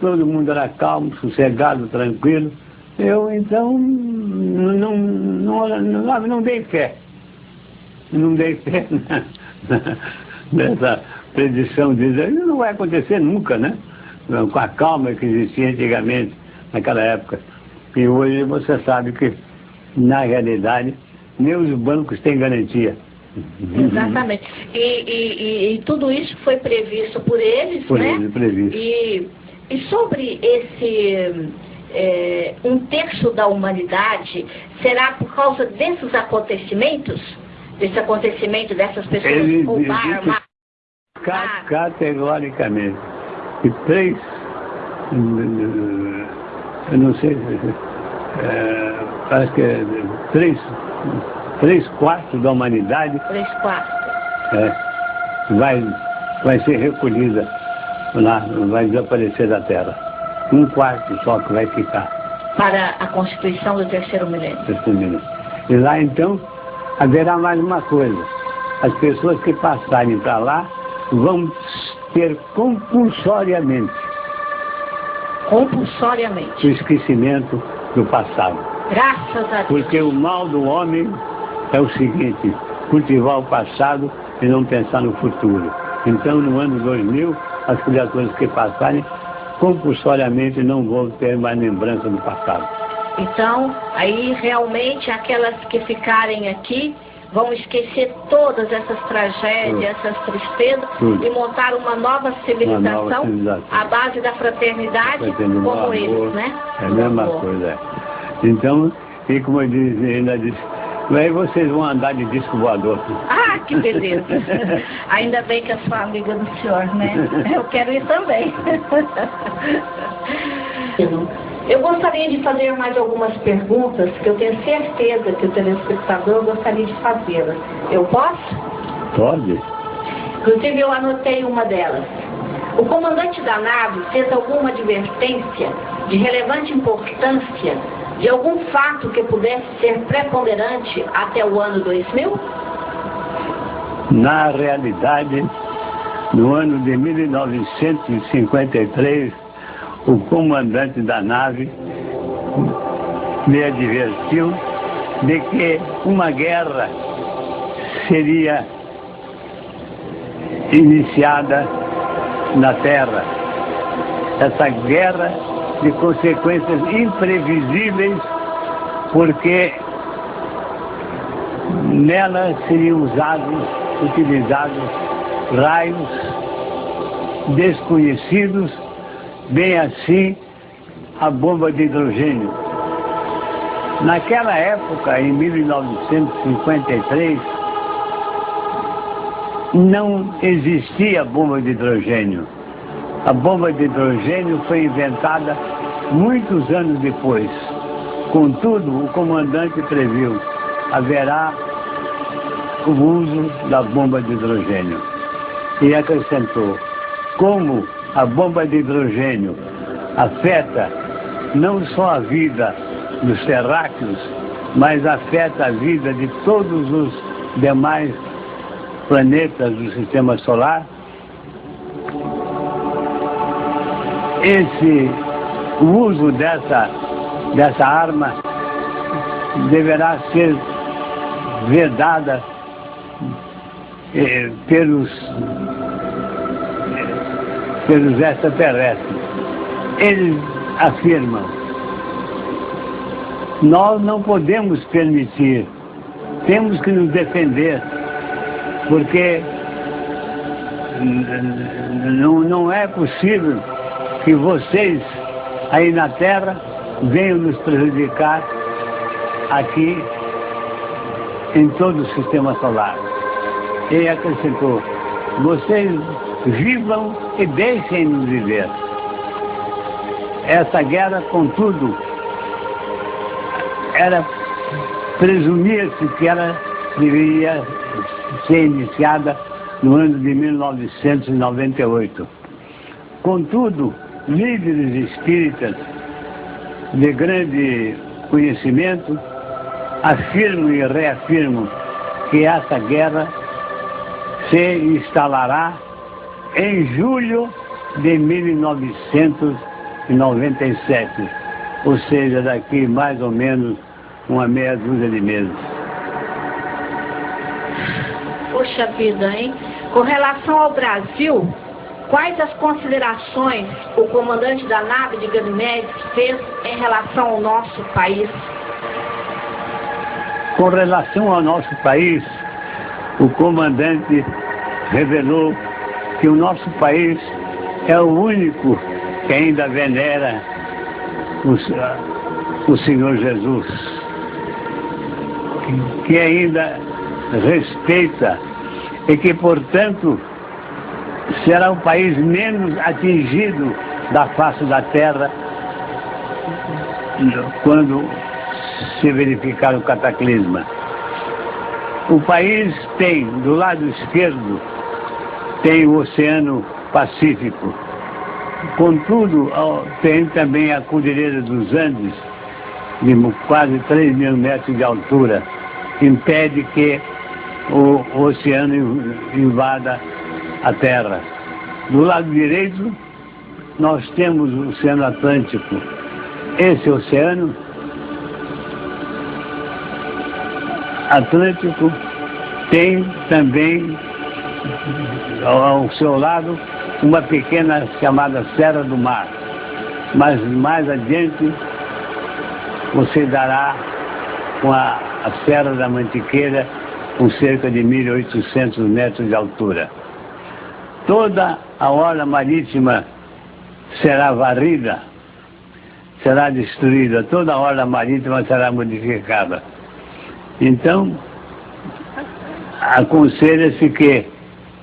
todo mundo era calmo, sossegado, tranquilo. Eu então não, não, não, não dei fé. Não dei fé nessa predição de dizer, não vai acontecer nunca, né? Com a calma que existia antigamente, naquela época. E hoje você sabe que, na realidade, nem os bancos têm garantia. Exatamente. E, e, e, tudo isso foi previsto por eles, por né? Eles, previsto. E, e sobre esse é, um terço da humanidade, será por causa desses acontecimentos? Desse acontecimento dessas pessoas Ele, roubar, Categoricamente e três, eu não sei, é, parece que é três, três quartos da humanidade. Três quartos. É, vai, vai ser recolhida lá, vai desaparecer da Terra. Um quarto só que vai ficar. Para a constituição do terceiro milênio. Terceiro milênio. E lá então haverá mais uma coisa. As pessoas que passarem para lá vão ter compulsoriamente. Compulsoriamente. O esquecimento do passado. Graças a Deus. Porque o mal do homem é o seguinte, cultivar o passado e não pensar no futuro. Então, no ano 2000, as criaturas que passarem, compulsoriamente não vão ter mais lembrança do passado. Então, aí realmente aquelas que ficarem aqui vão esquecer todas essas tragédias, essas tristezas Tudo. e montar uma nova civilização, uma nova civilização. à base da fraternidade, como amor, eles, né? É a mesma amor. coisa. É. Então, e como eu disse, ainda disse, aí vocês vão andar de disco voador. Ah, que beleza! Ainda bem que eu sou amiga do senhor, né? Eu quero ir também. Eu gostaria de fazer mais algumas perguntas que eu tenho certeza que o telespectador gostaria de fazê-las. Eu posso? Pode. Inclusive, eu anotei uma delas. O comandante da nave fez alguma advertência de relevante importância de algum fato que pudesse ser preponderante até o ano 2000? Na realidade, no ano de 1953, o comandante da nave me advertiu de que uma guerra seria iniciada na Terra. essa guerra de consequências imprevisíveis, porque nela seriam usados, utilizados raios desconhecidos, bem assim a bomba de hidrogênio. Naquela época, em 1953, não existia bomba de hidrogênio. A bomba de hidrogênio foi inventada muitos anos depois. Contudo, o comandante previu, haverá o uso da bomba de hidrogênio. E acrescentou, como a bomba de hidrogênio afeta não só a vida dos terráqueos, mas afeta a vida de todos os demais planetas do sistema solar, esse o uso dessa, dessa arma deverá ser vedada eh, pelos, pelos extraterrestres. Eles afirmam, nós não podemos permitir, temos que nos defender, porque não, não é possível que vocês aí na Terra venham nos prejudicar aqui em todo o sistema solar. E acrescentou, vocês vivam e deixem-nos viver. Essa guerra, contudo, era presumia-se que ela deveria ser iniciada no ano de 1998. Contudo, líderes espíritas de grande conhecimento afirmam e reafirmam que essa guerra se instalará em julho de 1997, ou seja, daqui mais ou menos uma meia dúzia de meses. Poxa vida, hein? Com relação ao Brasil, quais as considerações o comandante da nave de Ganymedes fez em relação ao nosso país? Com relação ao nosso país, o comandante revelou que o nosso país é o único que ainda venera o, o Senhor Jesus, que ainda respeita e que, portanto, será o país menos atingido da face da terra quando se verificar o cataclisma. O país tem, do lado esquerdo, tem o Oceano Pacífico. Contudo, tem também a Cordilheira dos Andes, de quase 3 mil metros de altura, impede que o oceano invada a Terra. Do lado direito, nós temos o Oceano Atlântico. Esse oceano Atlântico tem também ao seu lado uma pequena chamada Serra do Mar. Mas mais adiante você dará com a, a Serra da Mantiqueira com cerca de 1.800 metros de altura. Toda a orla marítima será varrida, será destruída, toda a orla marítima será modificada. Então, aconselha-se que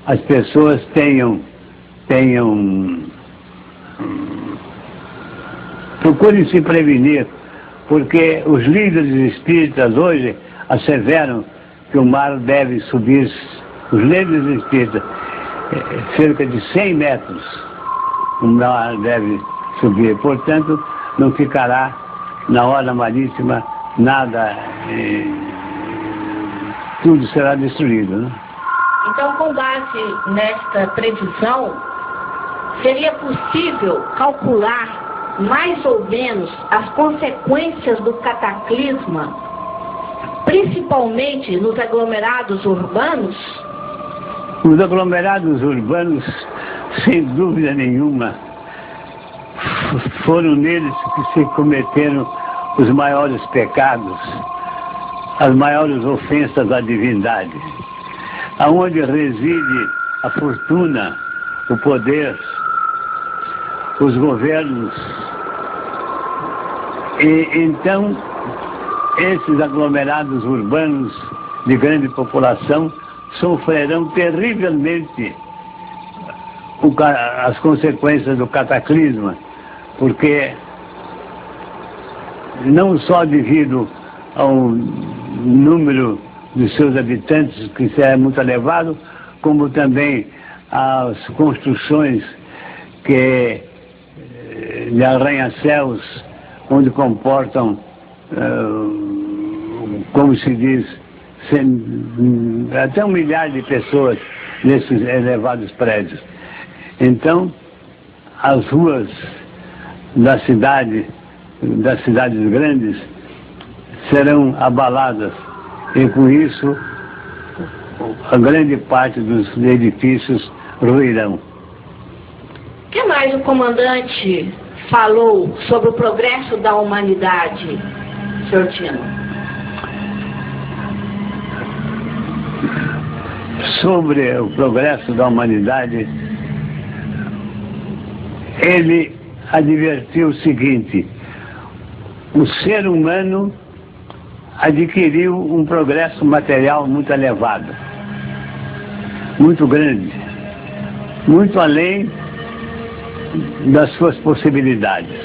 as pessoas tenham, tenham procurem se prevenir, porque os líderes espíritas hoje asseveram que o mar deve subir, os líderes espíritas, eh, cerca de 100 metros, o mar deve subir. Portanto, não ficará na hora marítima nada. Eh, tudo será destruído. Né? Então, com base nesta previsão, seria possível calcular mais ou menos as consequências do cataclisma, principalmente nos aglomerados urbanos? Os aglomerados urbanos, sem dúvida nenhuma, foram neles que se cometeram os maiores pecados, as maiores ofensas à divindade. Aonde reside a fortuna, o poder, os governos. E então, esses aglomerados urbanos de grande população sofrerão terrivelmente as consequências do cataclisma, porque não só devido ao número de seus habitantes, que é muito elevado, como também as construções que eh, de arranha-céus, onde comportam, uh, como se diz, até um milhar de pessoas nesses elevados prédios. Então, as ruas da cidade, das cidades grandes, serão abaladas e com isso a grande parte dos edifícios ruirão. O que mais o comandante falou sobre o progresso da humanidade, Sr. Tino? Sobre o progresso da humanidade, ele advertiu o seguinte, o ser humano adquiriu um progresso material muito elevado, muito grande, muito além das suas possibilidades.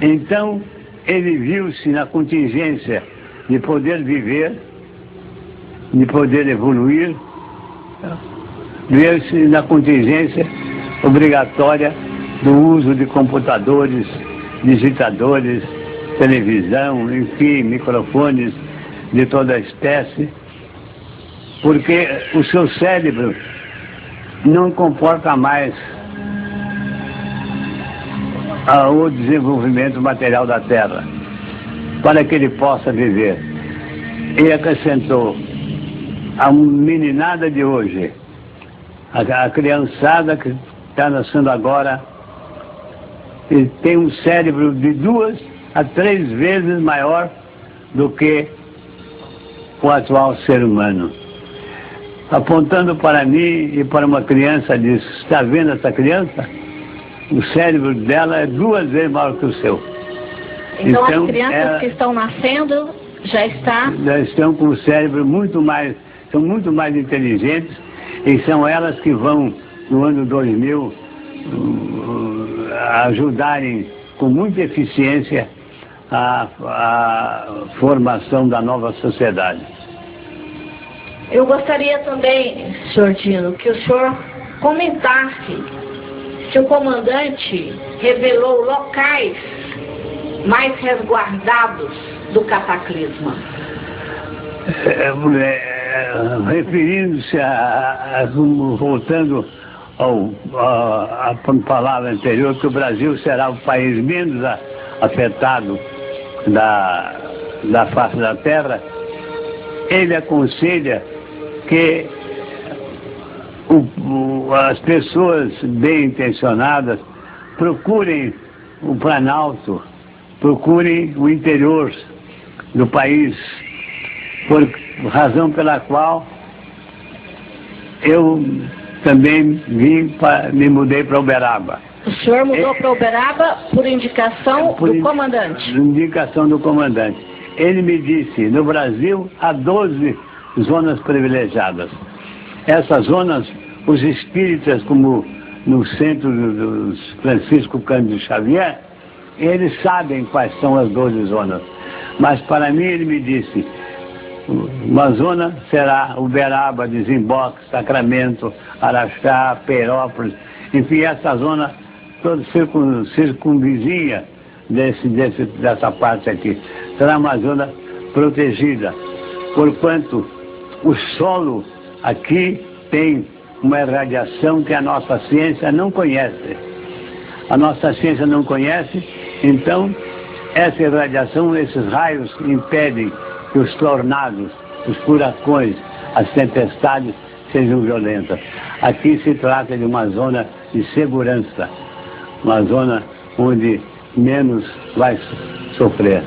Então, ele viu-se na contingência de poder viver, de poder evoluir, viu-se na contingência obrigatória do uso de computadores, digitadores, televisão, enfim, microfones de toda espécie, porque o seu cérebro não comporta mais o desenvolvimento material da Terra, para que ele possa viver. E acrescentou, a meninada de hoje, a criançada que está nascendo agora, ele tem um cérebro de duas a três vezes maior do que o atual ser humano. Apontando para mim e para uma criança, disse, está vendo essa criança? O cérebro dela é duas vezes maior que o seu. Então, então as crianças ela, que estão nascendo já está... Já estão com o cérebro muito mais, são muito mais inteligentes e são elas que vão, no ano 2000, ajudarem com muita eficiência a, a formação da nova sociedade. Eu gostaria também, senhor Dino, que o senhor comentasse se o comandante revelou locais mais resguardados do cataclisma. É, é, Referindo-se a, a, voltando ao, a, a palavra anterior, que o Brasil será o país menos afetado da, da face da terra, ele aconselha que o, as pessoas bem intencionadas procurem o Planalto, procurem o interior do país, por razão pela qual eu também vim, pra, me mudei para Uberaba. O senhor mudou é, para Uberaba por indicação por do in, comandante? indicação do comandante. Ele me disse, no Brasil há 12 zonas privilegiadas. Essas zonas, os espíritas, como no centro dos Francisco Cândido Xavier, eles sabem quais são as 12 zonas. Mas para mim ele me disse, uma zona será Uberaba, Desemboque, Sacramento, Araxá, Perópolis, enfim, essa zona todo circun, circunvizinha desse, desse, dessa parte aqui. Será uma zona protegida, porquanto o solo aqui tem uma irradiação que a nossa ciência não conhece. A nossa ciência não conhece, então essa irradiação, esses raios impedem que os tornados, os furacões, as tempestades sejam violentas. Aqui se trata de uma zona de segurança uma zona onde menos vai sofrer.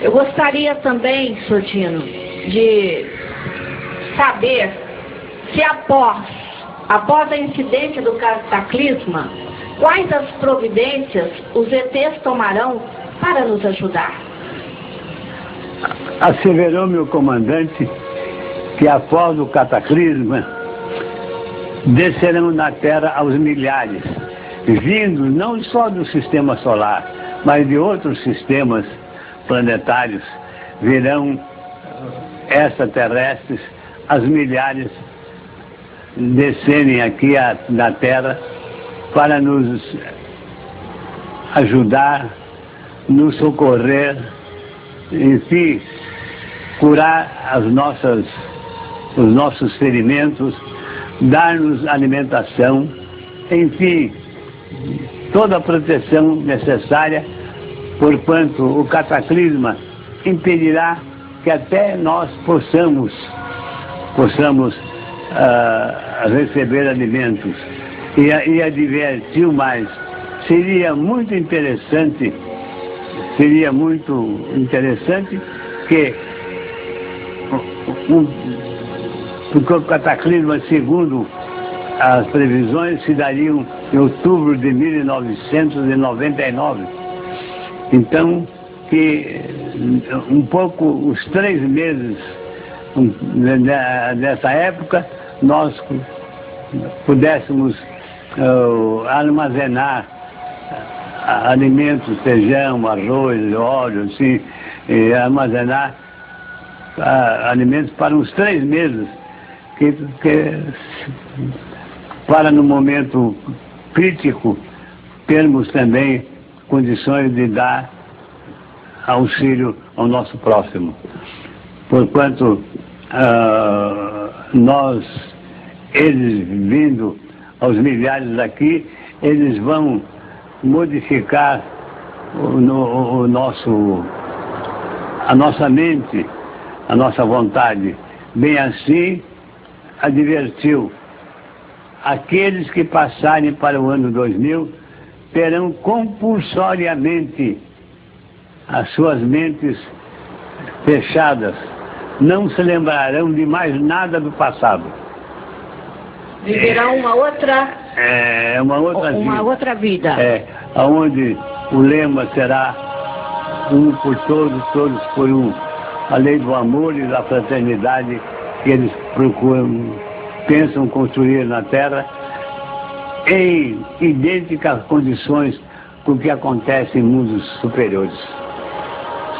Eu gostaria também, Sortino, de saber se após, após a incidência do cataclisma, quais as providências os ETs tomarão para nos ajudar. Asseverou meu comandante que após o cataclisma descerão na Terra aos milhares, vindos não só do sistema solar, mas de outros sistemas planetários, virão extraterrestres, as milhares descerem aqui a, na Terra para nos ajudar, nos socorrer, enfim, curar as nossas, os nossos ferimentos, dar-nos alimentação, enfim, toda a proteção necessária, porquanto o cataclisma impedirá que até nós possamos, possamos uh, receber alimentos. E, e advertiu mais, seria muito interessante, seria muito interessante que um, porque o cataclisma, segundo as previsões, se dariam em outubro de 1999. Então, que um pouco, os três meses dessa época, nós pudéssemos uh, armazenar alimentos, feijão, arroz, óleo, assim, armazenar uh, alimentos para uns três meses que, que para no momento crítico termos também condições de dar auxílio ao nosso próximo. Porquanto uh, nós, eles vindo aos milhares daqui, eles vão modificar o, no, o nosso, a nossa mente, a nossa vontade. Bem assim, advertiu: aqueles que passarem para o ano 2000 terão compulsoriamente as suas mentes fechadas, não se lembrarão de mais nada do passado. Viverão uma outra. É, uma outra uma vida. outra vida. É, onde o lema será um por todos, todos por um. A lei do amor e da fraternidade que eles procuram, pensam construir na Terra em idênticas condições com o que acontece em mundos superiores.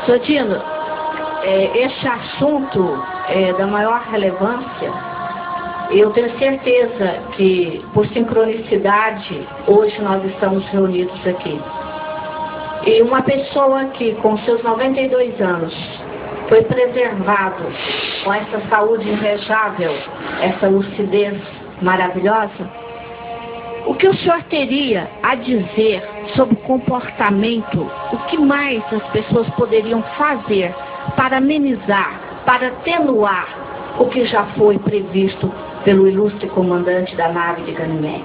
Sotino, é, este assunto é da maior relevância. Eu tenho certeza que, por sincronicidade, hoje nós estamos reunidos aqui. E uma pessoa que, com seus 92 anos, foi preservado com essa saúde invejável, essa lucidez maravilhosa, o que o senhor teria a dizer sobre o comportamento? O que mais as pessoas poderiam fazer para amenizar, para atenuar o que já foi previsto pelo ilustre comandante da nave de Ganymedes?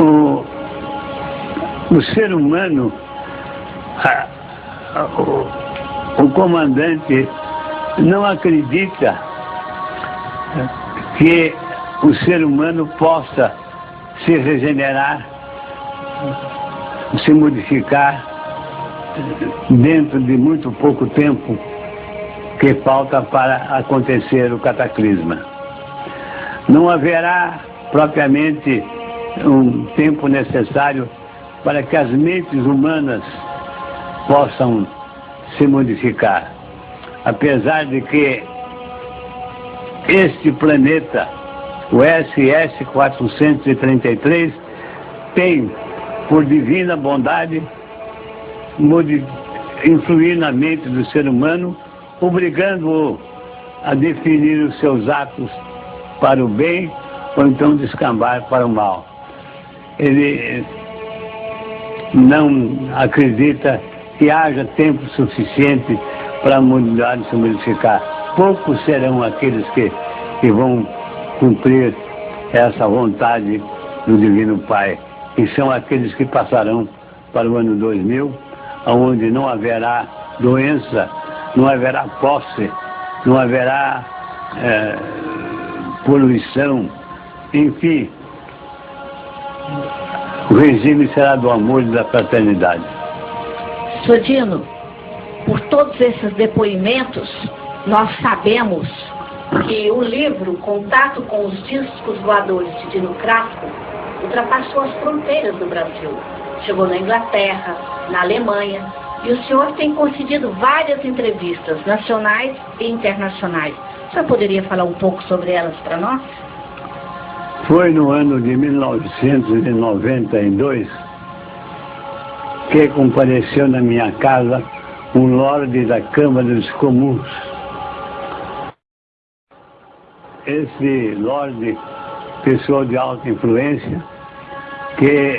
O, o ser humano, o, o comandante não acredita que o ser humano possa se regenerar, se modificar dentro de muito pouco tempo que falta para acontecer o cataclisma. Não haverá propriamente um tempo necessário para que as mentes humanas possam se modificar. Apesar de que este planeta o SS-433 tem, por divina bondade, influir na mente do ser humano, obrigando-o a definir os seus atos para o bem ou então descambar para o mal. Ele não acredita que haja tempo suficiente para a humanidade se modificar. Poucos serão aqueles que, que vão cumprir essa vontade do Divino Pai, e são aqueles que passarão para o ano 2000, onde não haverá doença, não haverá posse, não haverá é, poluição, enfim, o regime será do amor e da fraternidade. Sodino, por todos esses depoimentos, nós sabemos que o livro Contato com os Discos Voadores de Dino Crasso ultrapassou as fronteiras do Brasil. Chegou na Inglaterra, na Alemanha, e o senhor tem concedido várias entrevistas nacionais e internacionais. O senhor poderia falar um pouco sobre elas para nós? Foi no ano de 1992 que compareceu na minha casa um lorde da Câmara dos Comuns. Esse lorde, pessoa de alta influência, que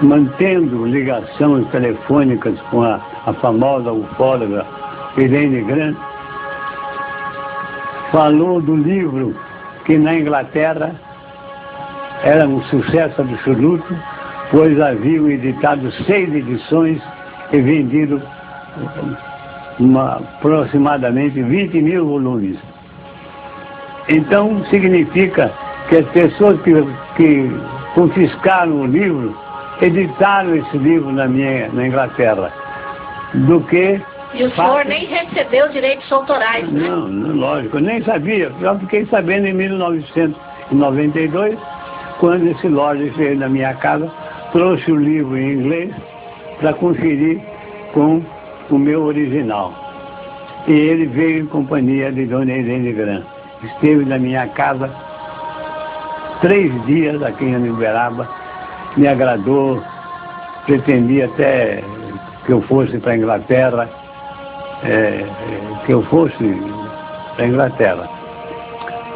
mantendo ligações telefônicas com a, a famosa ufóloga Irene Grant, falou do livro que na Inglaterra era um sucesso absoluto, pois haviam editado seis edições e vendido uma, aproximadamente 20 mil volumes. Então, significa que as pessoas que, que confiscaram o livro editaram esse livro na, minha, na Inglaterra, do que e o senhor nem recebeu direitos autorais, né? Não, não, lógico, eu nem sabia. Já fiquei sabendo em 1992, quando esse Lorde veio na minha casa, trouxe o livro em inglês para conferir com o meu original. E ele veio em companhia de Dona Irene Gran. Esteve na minha casa três dias aqui em Uberaba, me agradou, pretendia até que eu fosse para a Inglaterra, é, que eu fosse para a Inglaterra.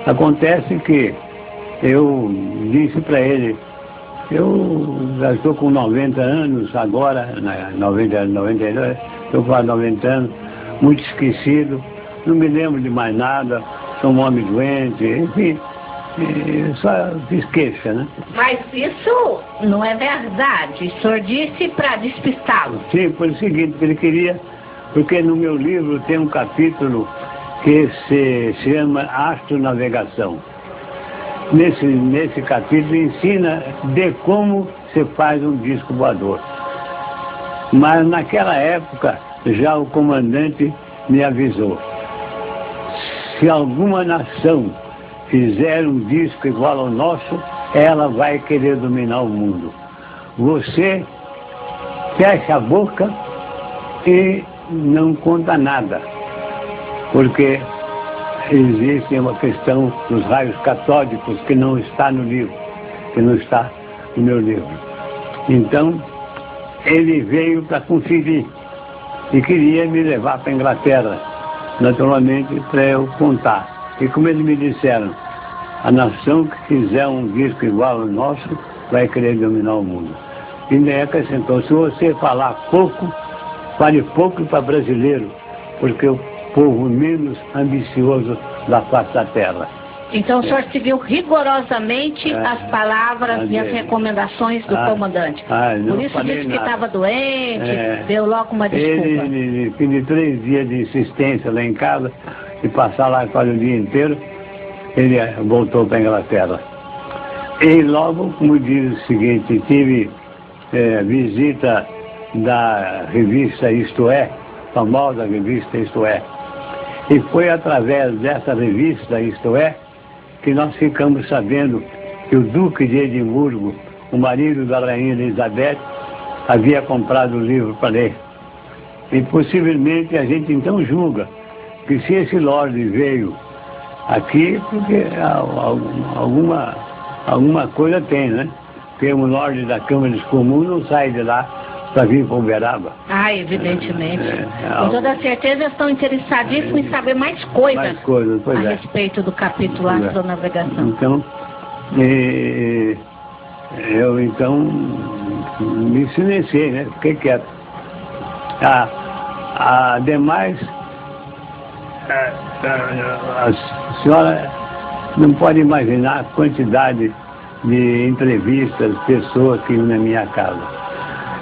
Acontece que eu disse para ele, eu já estou com 90 anos agora, 90, 92, estou com 90 anos, muito esquecido, não me lembro de mais nada, sou um homem doente, enfim, só fiz queixa, né? Mas isso não é verdade, o senhor disse para despistá-lo. Sim, foi o seguinte, ele queria porque no meu livro tem um capítulo que se chama Astronavegação. Nesse, nesse capítulo ensina de como se faz um disco voador. Mas naquela época já o comandante me avisou. Se alguma nação fizer um disco igual ao nosso, ela vai querer dominar o mundo. Você fecha a boca e não conta nada, porque existe uma questão dos raios catódicos que não está no livro, que não está no meu livro. Então, ele veio para conferir e queria me levar para a Inglaterra, naturalmente para eu contar. E como eles me disseram, a nação que fizer um disco igual ao nosso vai querer dominar o mundo. E nem acrescentou, se você falar pouco, Fale pouco para brasileiro, porque o povo menos ambicioso da face da terra. Então o senhor seguiu rigorosamente é. as palavras e as recomendações do ah, comandante. Ah, Por isso disse que estava doente, é. deu logo uma desculpa. Ele, fim de três dias de insistência lá em casa, e passar lá quase o dia inteiro, ele eh, voltou para a Inglaterra. E logo, como diz o seguinte, tive é, visita da revista Isto É, famosa revista Isto É. E foi através dessa revista Isto É que nós ficamos sabendo que o Duque de Edimburgo, o marido da Rainha Elizabeth, havia comprado o livro para ler. E possivelmente a gente então julga que se esse Lorde veio aqui, porque alguma, alguma coisa tem, né? Porque um Lorde da Câmara dos Comuns não sai de lá para vir para Uberaba. Ah, evidentemente. É, é, Com toda certeza estão interessadíssimos em saber mais coisas, mais coisas a é. respeito do capítulo é. Astronavegação. Então, eu então me silenciei, né? Fiquei quieto. A, a demais, a, a, a senhora não pode imaginar a quantidade de entrevistas, pessoas que iam na minha casa.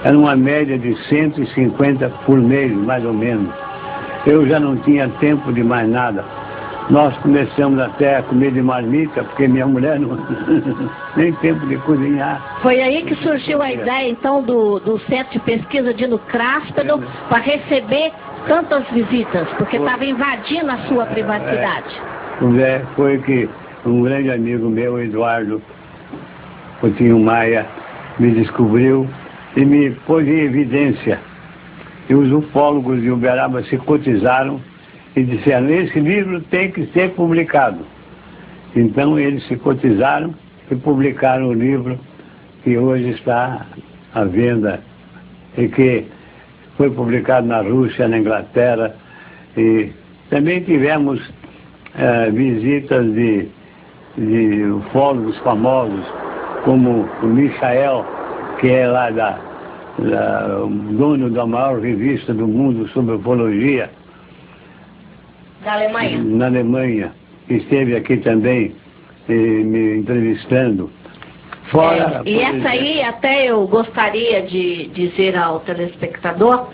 Era uma média de 150 por mês, mais ou menos. Eu já não tinha tempo de mais nada. Nós começamos até a comer de marmita, porque minha mulher não nem tempo de cozinhar. Foi aí que surgiu a ideia, então, do, do Centro de Pesquisa de Nucráspero é. para receber tantas visitas, porque estava invadindo a sua privacidade. É, foi que um grande amigo meu, Eduardo Coutinho Maia, me descobriu e me pôs em evidência. E os ufólogos de Uberaba se cotizaram e disseram, esse livro tem que ser publicado. Então eles se cotizaram e publicaram o livro que hoje está à venda e que foi publicado na Rússia, na Inglaterra e também tivemos é, visitas de, de ufólogos famosos como o Michael, que é lá da, da dono da maior revista do mundo sobre ufologia, da Alemanha. Na Alemanha. Esteve aqui também eh, me entrevistando. Fora, é, e essa aí até eu gostaria de dizer ao telespectador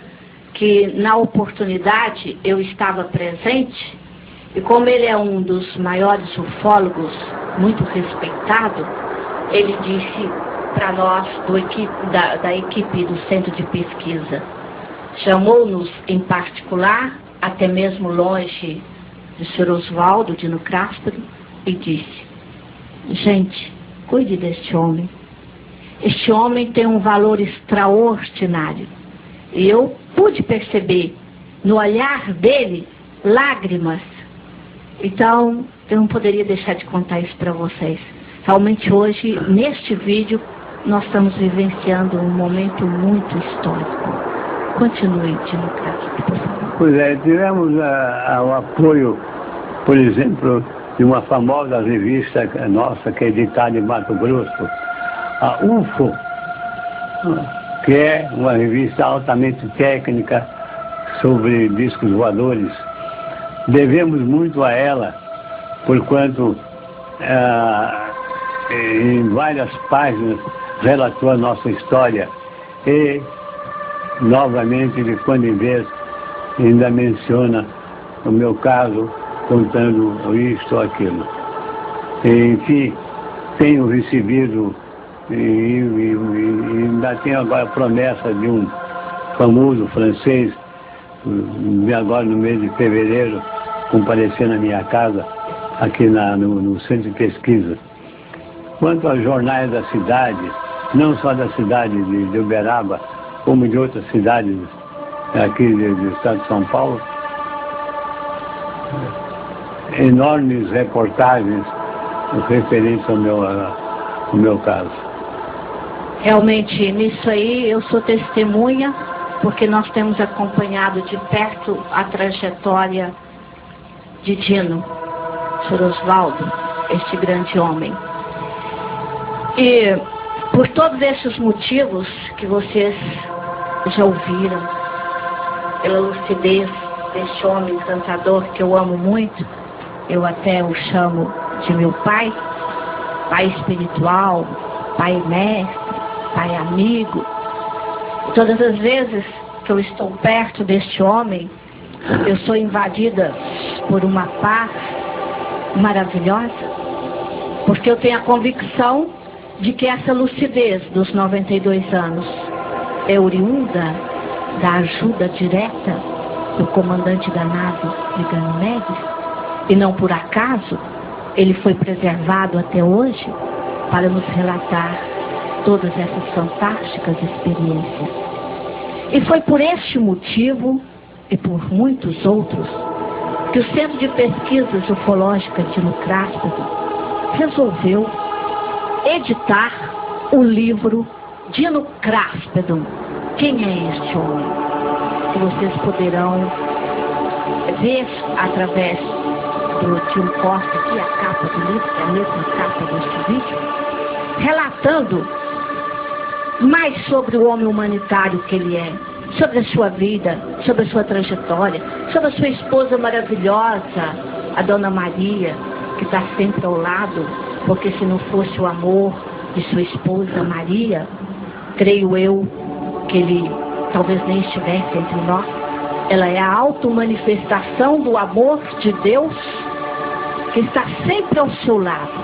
que na oportunidade eu estava presente e como ele é um dos maiores ufólogos, muito respeitado, ele disse para nós equipe, da, da equipe do centro de pesquisa, chamou-nos em particular até mesmo longe do Sr. Oswaldo de Nucráspero, e disse, gente, cuide deste homem. Este homem tem um valor extraordinário. E eu pude perceber no olhar dele lágrimas. Então, eu não poderia deixar de contar isso para vocês. Realmente hoje, neste vídeo, nós estamos vivenciando um momento muito histórico. Continue, Dino Castro, por favor. Pois é, tivemos uh, o apoio, por exemplo, de uma famosa revista nossa, que é editada em Mato Grosso, a UFO, que é uma revista altamente técnica sobre discos voadores. Devemos muito a ela, porquanto uh, em várias páginas relatou a nossa história e novamente, de quando em vez, ainda menciona o meu caso, contando isto ou aquilo. Enfim, tenho recebido e, e, e ainda tenho agora a promessa de um famoso francês, agora no mês de fevereiro, comparecer na minha casa, aqui na, no, no centro de pesquisa. Quanto aos jornais da cidade, não só da cidade de, de Uberaba, como de outras cidades aqui do estado de São Paulo, enormes reportagens referentes ao meu, ao meu caso. Realmente, nisso aí eu sou testemunha, porque nós temos acompanhado de perto a trajetória de Dino, Sr. Osvaldo, este grande homem. E por todos esses motivos que vocês já ouviram, pela lucidez deste homem encantador que eu amo muito, eu até o chamo de meu pai, pai espiritual, pai mestre, pai amigo. Todas as vezes que eu estou perto deste homem, eu sou invadida por uma paz maravilhosa, porque eu tenho a convicção de que essa lucidez dos 92 anos é oriunda da ajuda direta do comandante da nave de Ganymedes e não por acaso ele foi preservado até hoje para nos relatar todas essas fantásticas experiências. E foi por este motivo e por muitos outros que o Centro de Pesquisas Ufológicas de Lucráspero resolveu editar o livro Dino Cráspedon. Quem é este homem? Que vocês poderão ver através do tio Costa, aqui a capa do livro, que é a mesma capa deste vídeo, relatando mais sobre o homem humanitário que ele é, sobre a sua vida, sobre a sua trajetória, sobre a sua esposa maravilhosa, a Dona Maria, que está sempre ao lado porque se não fosse o amor de sua esposa Maria, creio eu que ele talvez nem estivesse entre nós. Ela é a auto-manifestação do amor de Deus que está sempre ao seu lado